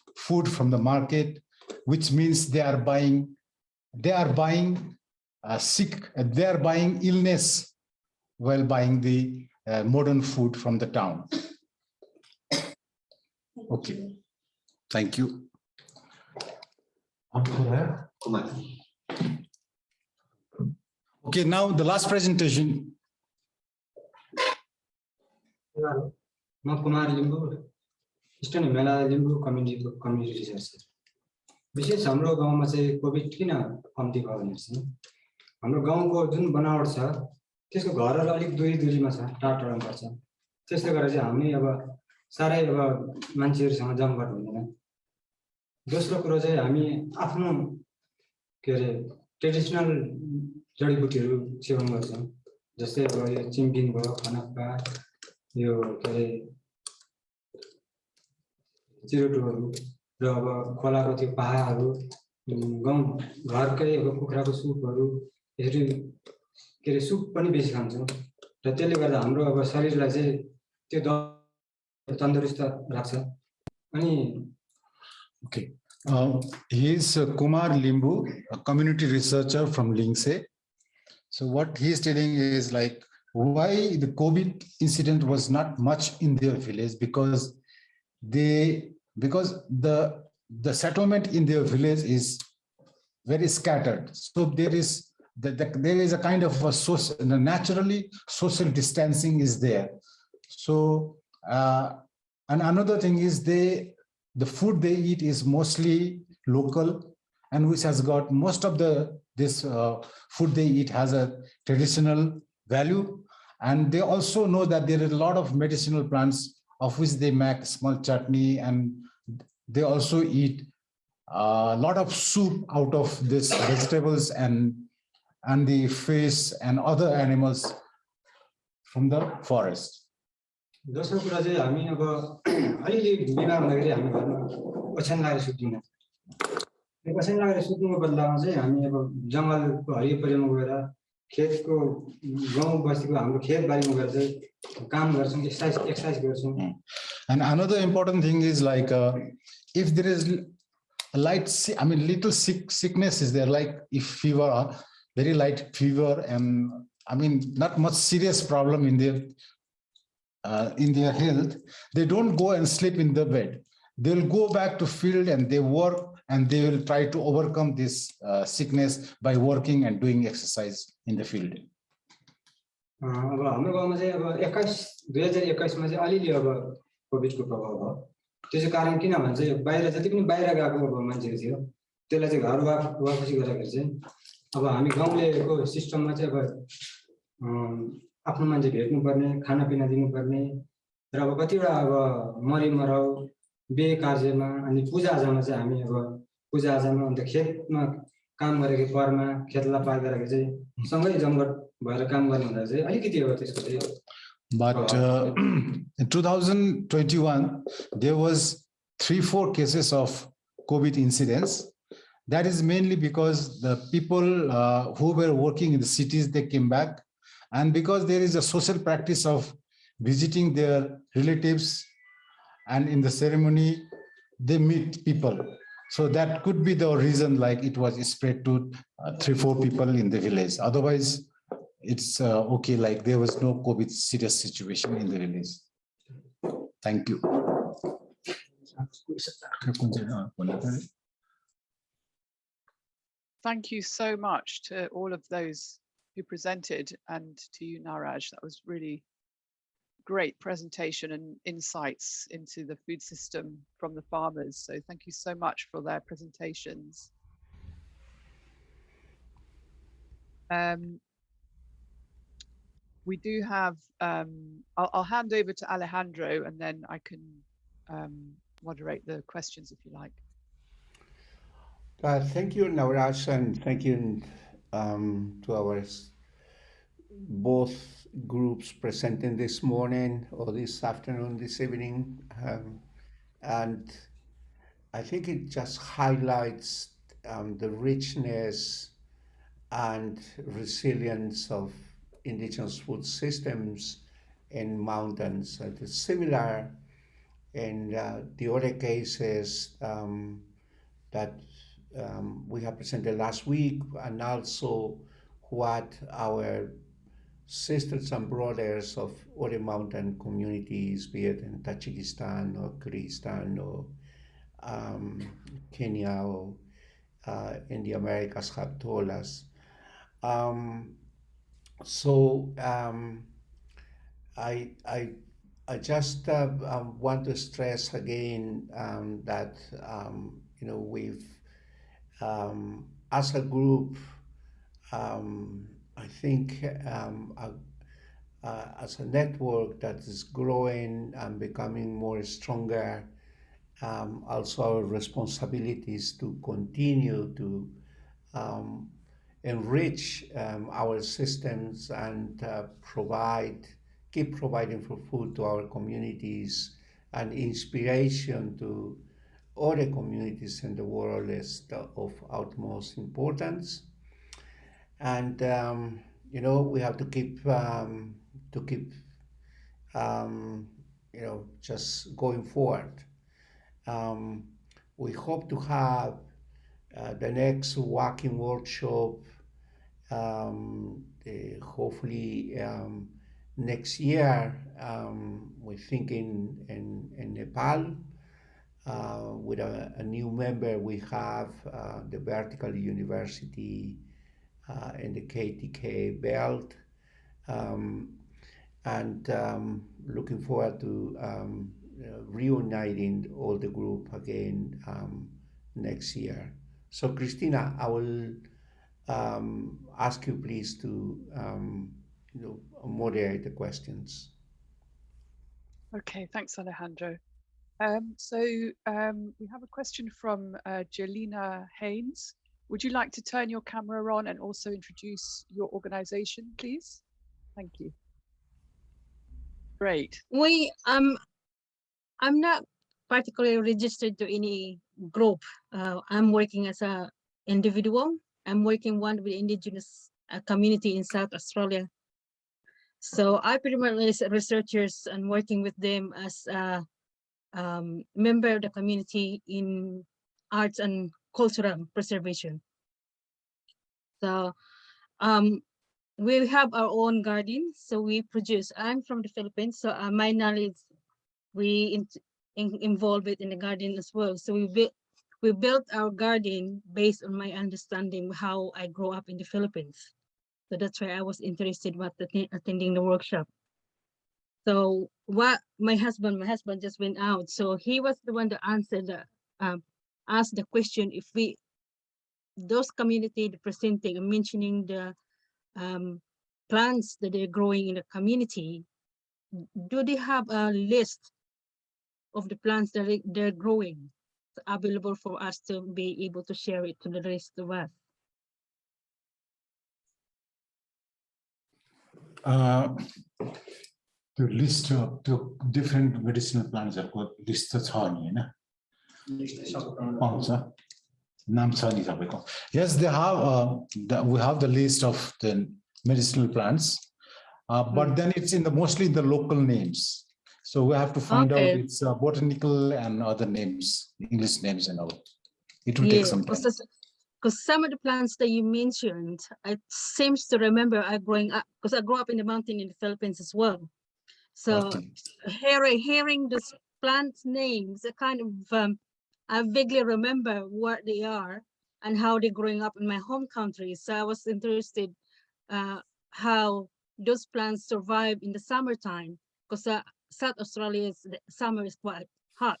food from the market, which means they are buying, they are buying uh, sick, uh, they are buying illness while buying the uh, modern food from the town. okay, thank you. Okay, now the last presentation. Eastern Himalaya Limbu कम्युनिटीको community research विशेष हाम्रो गाउँमा चाहिँ covid किन कम्ती भयो भने चाहिँ हाम्रो गाउँको जुन बनावट छ त्यसको घरहरू अलिक दुरी दुरीमा छ टाढा टाढामा पर्छ। त्यसले गर्दा चाहिँ हामी अब साह्रै अब मान्छेहरूसँग जमघट हुँदैन। दोस्रो कुरो चाहिँ हामी आफ्नो के अरे ट्रेडिसनल जडीबुटीहरू सेवन गर्छौँ। जस्तै अब यो चिम्किङ भयो खनक्का यो के अरे चिरोटोहरू र अब खोलाको त्यो पाहाहरू गाउँ घरकै अब कुखुराको सुपहरू यसरी के अरे सुप पनि बेसी खान्छौँ र त्यसले गर्दा हाम्रो अब शरीरलाई चाहिँ त्यो द तन्दुरुस्त राख्छ अनि Okay, uh, he is uh, Kumar Limbu, a community researcher from Lingse. So what he is telling is like why the COVID incident was not much in their village because they because the the settlement in their village is very scattered. So there is the, the, there is a kind of a social naturally social distancing is there. So uh, and another thing is they the food they eat is mostly local and which has got most of the this uh, food they eat has a traditional value and they also know that there are a lot of medicinal plants of which they make small chutney and they also eat a lot of soup out of this vegetables and and the fish and other animals from the forest दोस्रो कुरा चाहिँ हामी अब अलिअलि बिमार हुँदाखेरि हामी घरमा ओछ्यान लगाएर सुत्दैनौँ त्यो ओछ्यान लगाएर सुत्नुको बदलामा चाहिँ हामी अब जङ्गलको हरियोपरियोमा गएर खेतको गाउँ बस्तीको हाम्रो खेतबारीमा गएर चाहिँ काम गर्छौँ एक्सर्साइज एक्सर्साइज गर्छौँ And another important thing is like uh, if there is a light, si- I mean, little sick sickness is there, like if fever, uh, very light fever, and I mean, not much serious problem in their uh, in their health, they don't go and sleep in the bed. They'll go back to field and they work and they will try to overcome this uh, sickness by working and doing exercise in the field. अब हाम्रो गाउँमा चाहिँ अब एक्काइस दुई हजार एक्काइसमा चाहिँ अलिअलि अब कोभिडको प्रभाव भयो त्यो चाहिँ कारण किन भने चाहिँ बाहिर जति पनि बाहिर गएको अब मान्छेहरू थियो त्यसलाई चाहिँ घर वा वापसी गर्दाखेरि चाहिँ अब हामी गाउँलेको सिस्टममा चाहिँ अब आफ्नो मान्छे भेट्नुपर्ने खानापिना दिनुपर्ने र अब कतिवटा अब मरि मराउ बिहे कार्यमा अनि पूजाआजामा चाहिँ हामी अब पूजाआजामा अन्त खेतमा काम गरेको परमा खेतलाई पार गरेको चाहिँ सँगै जमघट भएर काम गर्ने हुँदा चाहिँ अलिकति अब त्यसको चाहिँ But uh, in 2021, there was three, four cases of COVID incidents. That is mainly because the people uh, who were working in the cities, they came back. And because there is a social practice of visiting their relatives and in the ceremony, they meet people. So that could be the reason like it was spread to uh, three, four people in the village. Otherwise, it's uh, okay, like there was no COVID serious situation in the village. Thank you. Thank you so much to all of those who presented and to you, Naraj. That was really great presentation and insights into the food system from the farmers. So thank you so much for their presentations. Um, we do have, um, I'll, I'll hand over to Alejandro and then I can um, moderate the questions if you like. Uh, thank you, Navraj, and thank you um, to our both groups presenting this morning or this afternoon, this evening. Um, and I think it just highlights um, the richness and resilience of indigenous food systems in mountains. It is similar in uh, the other cases um, that um, we have presented last week, and also what our sisters and brothers of other mountain communities, be it in Tajikistan or Kyrgyzstan or um, Kenya or uh, in the Americas have told us. Um, so um, I, I, I just uh, um, want to stress again um, that um, you know we've as a group, um, I think um, uh, as a network that is growing and becoming more stronger, um, also our responsibilities to continue to um, enrich um, our systems and uh, provide, keep providing for food to our communities and inspiration to other communities in the world is of utmost importance. And um, you know we have to keep um, to keep um, you know just going forward. Um, we hope to have uh, the next walking workshop eh, hopefully um, next year. We think thinking in, in Nepal uh, with a, a new member. We have uh, the Vertical University uh, in the KTK belt. Um, and um, looking forward to um, uh, reuniting all the group again um, next year. So, Christina, I will um, ask you please to um, you know, moderate the questions. Okay, thanks, Alejandro. So we have a question from uh, Jelena Haynes. Would you like to turn your camera on and also introduce your organization, please? Thank you. Great. we um i'm not particularly registered to any group uh, i'm working as a individual i'm working one with indigenous uh, community in south australia so i pretty much researchers and working with them as a um, member of the community in arts and cultural preservation so um we have our own garden, so we produce. I'm from the Philippines, so uh, my knowledge we in, in, involve it in the garden as well. So we built we built our garden based on my understanding how I grew up in the Philippines. So that's why I was interested about atten- attending the workshop. So what my husband, my husband just went out, so he was the one that answered the um, ask the question if we, those community representing and mentioning the um, plants that they're growing in the community, do they have a list of the plants that they're growing available for us to be able to share it to the rest of us? Uh, to list of, to different medicinal plants are called list of thorny, you know? Oh, sir. Yes, they have. Uh, the, we have the list of the medicinal plants, uh, but hmm. then it's in the mostly the local names. So we have to find okay. out its uh, botanical and other names, English names and all. It will yeah, take some time. Because some of the plants that you mentioned, I seems to remember I growing up because I grew up in the mountain in the Philippines as well. So okay. hearing hearing those plant names, a kind of um, I vaguely remember what they are and how they're growing up in my home country. So I was interested uh, how those plants survive in the summertime because uh, South Australia's summer is quite hot.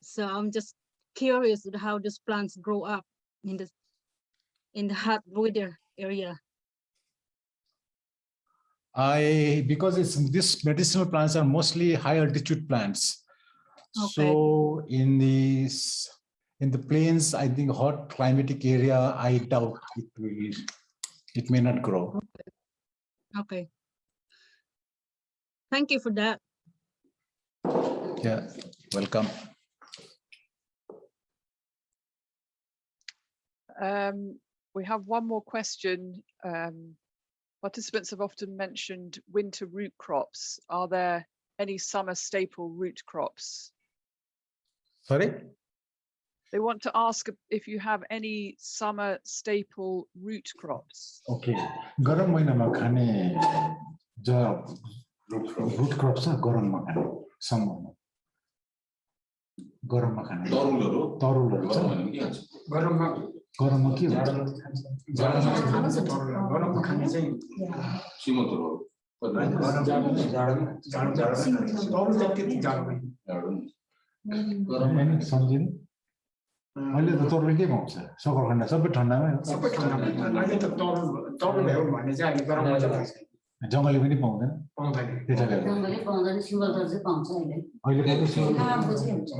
So I'm just curious how those plants grow up in the in the hot weather area. I because it's these medicinal plants are mostly high altitude plants. So in the s- in the plains, I think hot climatic area, I doubt it will, it may not grow. Okay. Thank you for that. Yeah, welcome. Um, we have one more question. Um, participants have often mentioned winter root crops. Are there any summer staple root crops? Sorry? They want to ask if you have any summer staple root crops. Okay गरम महिनामा खाने ज root crop छ गरममा खाने समरमा गरममा खाने तरुलहरू? तरुलहरू छ गरममा? गरममा के हुन्छ गरममा खाने चाहिँ सिमन्तहरू तरुल त त्यति जाडो होइन, सम्झिनु अहिले त तरुल के पाउँछ सकरखण्ड सबै ठन्डामै हो सबै ठाउँमा अहिले त तरुल तरुलहरू भन्ने चाहिँ अहिले गरममा चाहिँ लाग्छ जङ्गली पनि पाउँदैन पाउँदैन त्यसैले गर्दा। जङ्गली पाउँदैन सिमलतल चाहिँ पाउँछ अहिले अहिले त आरामको चाहिँ हुन्छ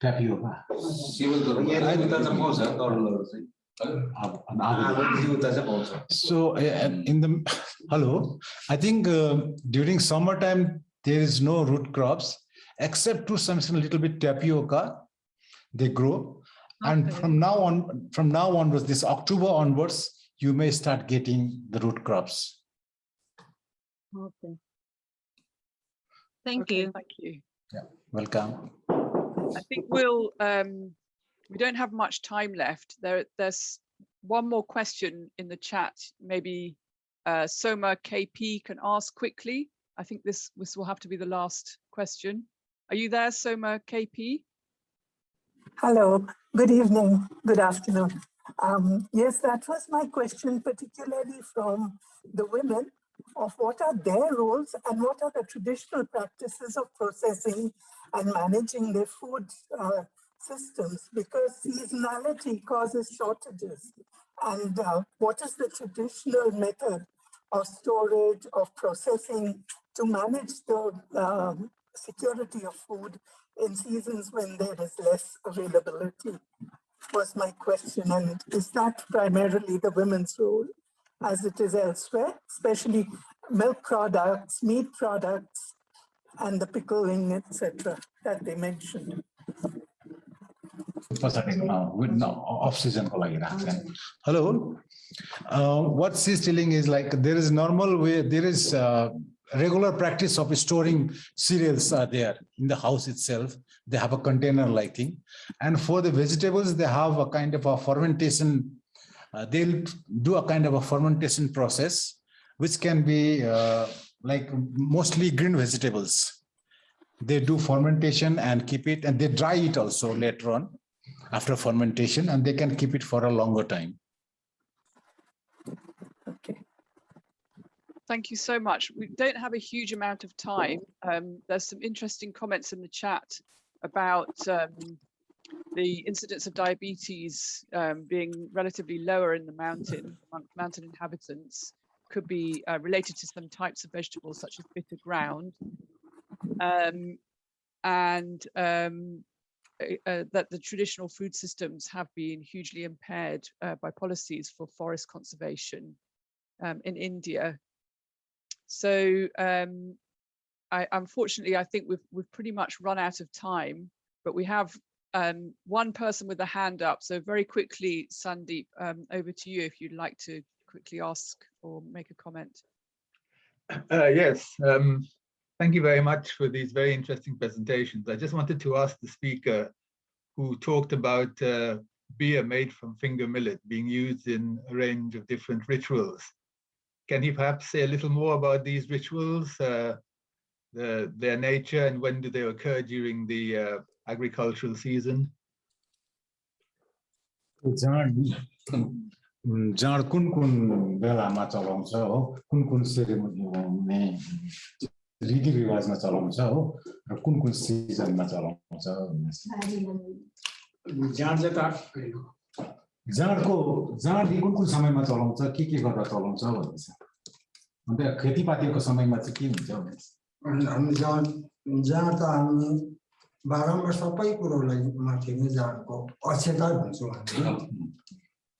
ट्यापियोका सिमन्तहरू except to something a little bit tapioca, they grow. Okay. And from now on, from now onwards, this October onwards, you may start getting the root crops. Okay. Thank okay, you. Thank you. Yeah, welcome. I think we'll um, we don't have much time left. There, there's one more question in the chat. Maybe uh, Soma KP can ask quickly. I think this this will have to be the last question. Are you there, Soma KP? Hello, good evening, good afternoon. Um, yes, that was my question, particularly from the women of what are their roles and what are the traditional practices of processing and managing their food uh, systems because seasonality causes shortages. And uh, what is the traditional method of storage, of processing to manage the um, security of food in seasons when there is less availability was my question. And is that primarily the women's role as it is elsewhere, especially milk products, meat products, and the pickling, etc., that they mentioned? Hello. Uh, what she's telling is like there is normal way, there is uh, regular practice of storing cereals are there in the house itself. They have a container like thing. And for the vegetables they have a kind of a fermentation uh, they'll do a kind of a fermentation process which can be uh, like mostly green vegetables. They do fermentation and keep it and they dry it also later on after fermentation and they can keep it for a longer time. Thank you so much. We don't have a huge amount of time. Um, there's some interesting comments in the chat about um, the incidence of diabetes um, being relatively lower in the mountain mountain inhabitants could be uh, related to some types of vegetables such as bitter gourd um, and um, uh, that the traditional food systems have been hugely impaired uh, by policies for forest conservation um, in India. So um, I, unfortunately, I think we've we've pretty much run out of time, but we have um, one person with a hand up. So very quickly, Sandeep, um, over to you if you'd like to quickly ask or make a comment. Uh, yes, um, thank you very much for these very interesting presentations. I just wanted to ask the speaker who talked about uh, beer made from finger millet being used in a range of different rituals. Can you perhaps say a little more about these rituals, uh, the, their nature, and when do they occur during the uh, agricultural season? जाँड जाँड कुन कुन बेलामा चलाउँछ हो कुन कुन ceremony हुने रीतिरिवाजमा चलाउँछ हो र कुन कुन सिजनमा चलाउँछ जाँड चाहिँ त जाँडको जाँड कुन कुन समयमा चलाउँछ के के गर्दा चलाउँछ भन्दैछ अन्त खेतीपातीको समयमा चाहिँ के हुन्छ भन्दैछ जाँड जाँड त हामी बारम्बार सबै कुरोलाई माथि नै जाँडको अक्षता भन्छौँ हामी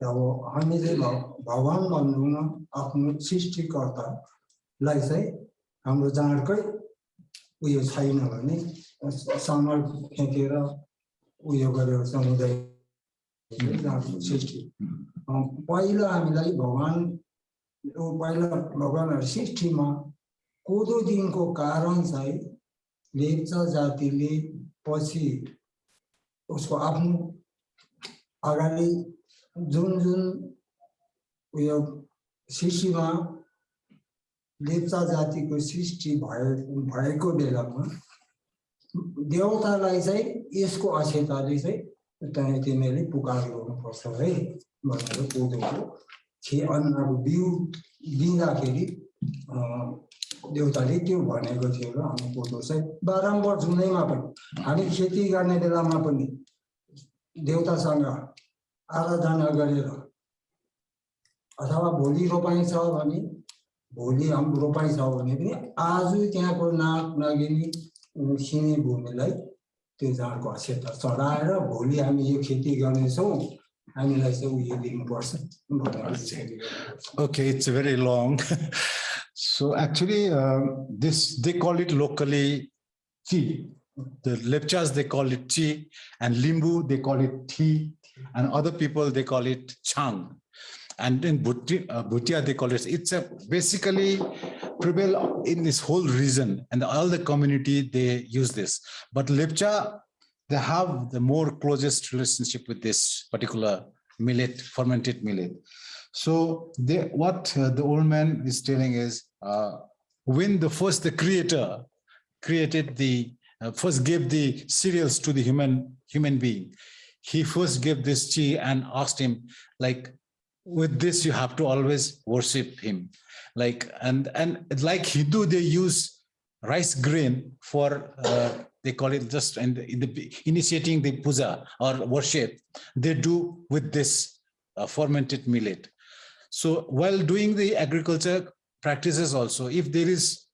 अब हामी चाहिँ भ भगवान् भन्दैनौँ आफ्नो सृष्टिकर्तालाई चाहिँ हाम्रो जाँडकै उयो छैन भने समर फ्याँकेर उयो गरेर समुदाय जाँडको सृष्टि। पहिला हामीलाई भगवान् पहिला भगवान्हरू सृष्टिमा कोदो दिनको कारण चाहिँ लेप्चा जातिले पछि उसको आफ्नो अगाडि जुन जुन उयो सृष्टिमा लेप्चा जातिको सृष्टि भए भएको बेलामा देवतालाई चाहिँ यसको अक्षताले चाहिँ त्यहाँ तिमीहरूले पुकार गर्नुपर्छ है भनेर कोदोको खे अन्नको बिउ दिँदाखेरि देउताले त्यो भनेको थियो र हामी कोदो चाहिँ बारम्बार जुनैमा पनि हामी खेती गर्ने बेलामा पनि देउतासँग आराधना गरेर अथवा भोलि रोपाइँ छ भने भोलि हाम्रो रोपाइँ छ भने पनि आज त्यहाँको नाग नागिनी सिने भूमिलाई त्यो जाँडको अक्षता चढाएर भोलि हामी यो खेती गर्नेछौँ हामीलाई चाहिँ उयो दिनुपर्छ भनेर चाहिँ Okay, it's very long. So actually, um, this, they call it locally chi. The Lepchas, they call it chi, and Limbu, they call it thi, and other people, they call it chang. And in Bhuti- uh, Bhutia, they call it, it's a basically prevail in this whole region and all the community, they use this. But Lepcha, they have the more closest relationship with this particular millet, fermented millet. So they, what uh, the old man is telling is, uh, when the first the creator created the, uh, first gave the cereals to the human, human being, he first gave this chi and asked him like, with this you have to always worship him. Like, and, and like Hindu, they use rice grain for, uh, they call it just the, in the initiating the puja or worship, they do with this uh, fermented millet. So while doing the agriculture practices also, if there is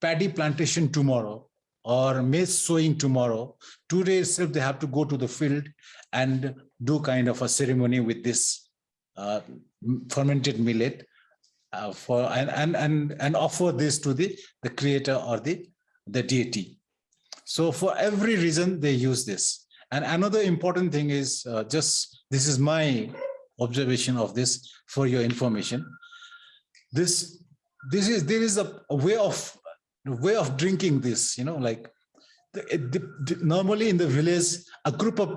paddy plantation tomorrow or maize sowing tomorrow, today itself they have to go to the field and do kind of a ceremony with this uh, fermented millet uh, for and, and and and offer this to the the creator or the the deity. So for every reason they use this. And another important thing is uh, just this is my observation of this for your information. This this is there is a, a way of a way of drinking this, you know, like the, the- the- normally in the village, a group of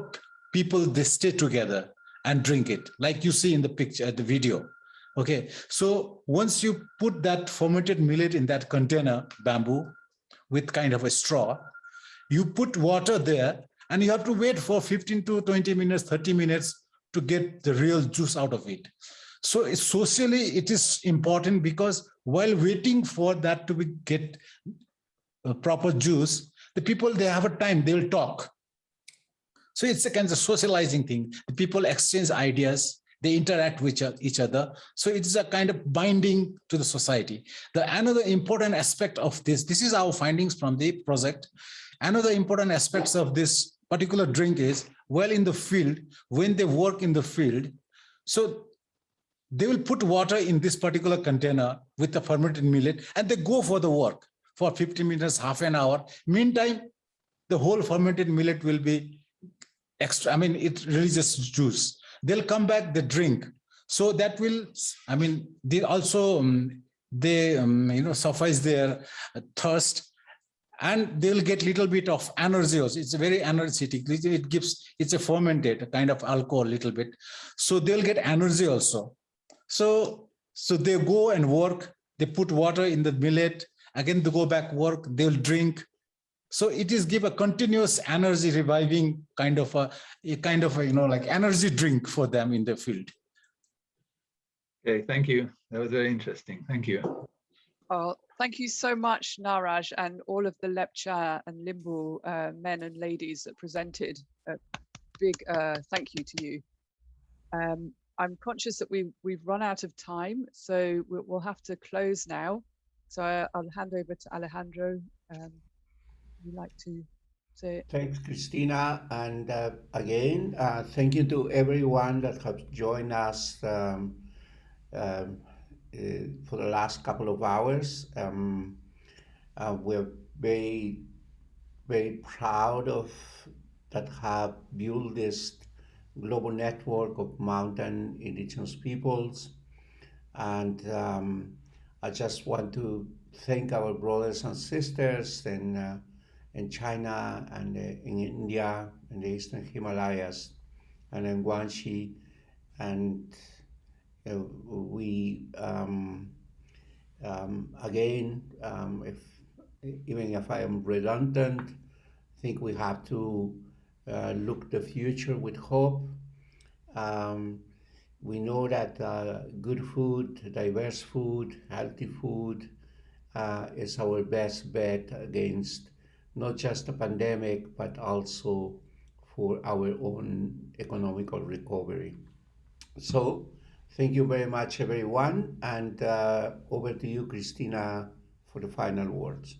people they stay together and drink it, like you see in the picture, at the video. Okay, so once you put that fermented millet in that container, bamboo, with kind of a straw, you put water there and you have to wait for 15 to 20 minutes, 30 minutes to get the real juice out of it. So socially, it is important because while waiting for that to be get a proper juice, the people, they have a time, they will talk. So it's a kind of socializing thing. The people exchange ideas, they interact with each- other. So it's a kind of binding to the society. The another important aspect of this, this is our findings from the project. Another important aspects of this particular drink is, well, in the field, when they work in the field, so they will put water in this particular container with the fermented millet and they go for the work for 50 minutes, half an hour. Meantime, the whole fermented millet will be extra, I mean, it releases juice. They'll come back, they drink. So that will, I mean, they also, um, they, um, you know, suffice their thirst and they'll get little bit of energy also. It's very energetic. It it gives, it's a fermented kind of alcohol little bit. So they'll get energy also. So, so they go and work, they put water in the millet, again they go back work, they'll drink. So it is give a continuous energy reviving kind of a, a kind of a, you know, like energy drink for them in the field. Okay, thank you. That was very interesting. Thank you. Oh, thank you so much, Naraj, and all of the Lepcha and Limbu uh, men and ladies that presented. A big uh, thank you to you. Um, I'm conscious that we we've run out of time, so we'll, we'll have to close now. So I, I'll hand over to Alejandro. Um, would you like to So Thanks, Christina. And uh, again, uh, thank you to everyone that has joined us um, um, uh, for the last couple of hours. Um, uh, we're very, very proud of that have built this global network of mountain indigenous peoples. And um, I just want to thank our brothers and sisters in, uh, in China and uh, in India and the Eastern Himalayas and in Guangxi. And uh, we, um, um, again, um, if even if I am redundant, I think we have to uh, look the future with hope. Um, we know that uh, good food, diverse food, healthy food uh, is our best bet against not just the pandemic, but also for our own economical recovery. So thank you very much, everyone. And uh, over to you, Christina, for the final words.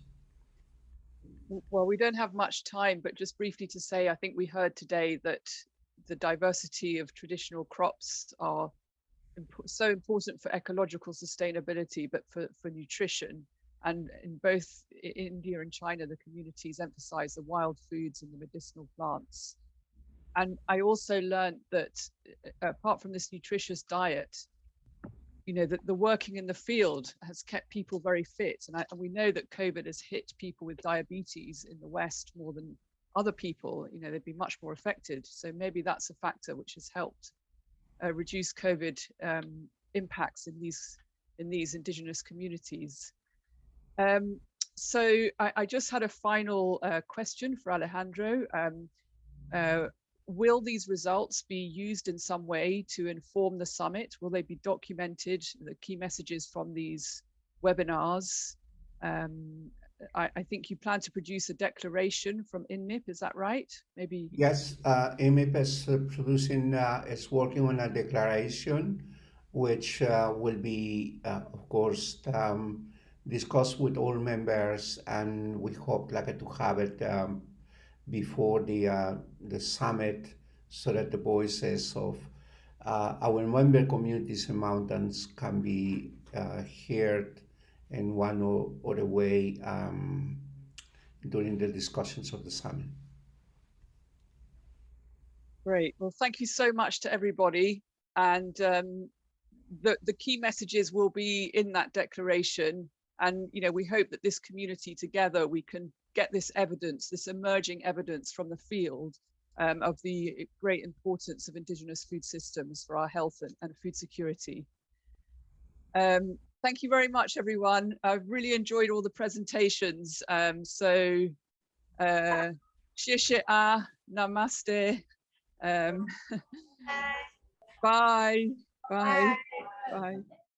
well, we don't have much time, but just briefly to say, I think we heard today that the diversity of traditional crops are imp- so important for ecological sustainability, but for, for nutrition. And in both India and China, the communities emphasize the wild foods and the medicinal plants. And I also learned that uh, apart from this nutritious diet, you know, that the working in the field has kept people very fit. And, I, and we know that COVID has hit people with diabetes in the West more than other people. You know, they've been much more affected. So maybe that's a factor which has helped uh, reduce COVID um, impacts in these in these indigenous communities. Um, so I, I, just had a final uh, question for Alejandro. Um, uh, will these results be used in some way to inform the summit? Will they be documented, the key messages from these webinars? Um, I, I, think you plan to produce a declaration from INMIP, is that right? Maybe. Yes, uh, INMIP is uh, producing, uh, is working on a declaration, which uh, will be, uh, of course, um, discussed with all members, and we hope like to have it um, before the uh, the summit so that the voices of uh, our member communities and mountains can be uh, heard in one or other way um, during the discussions of the summit. Great. Well, thank you so much to everybody. And um, the, the key messages will be in that declaration. And, you know, we hope that this community together, we can get this evidence, this emerging evidence from the field um, of the great importance of indigenous food systems for our health and, and food security. Um, thank you very much, everyone. I've really enjoyed all the presentations. Um, so, uh, a, namaste. Um, bye, bye, bye. bye.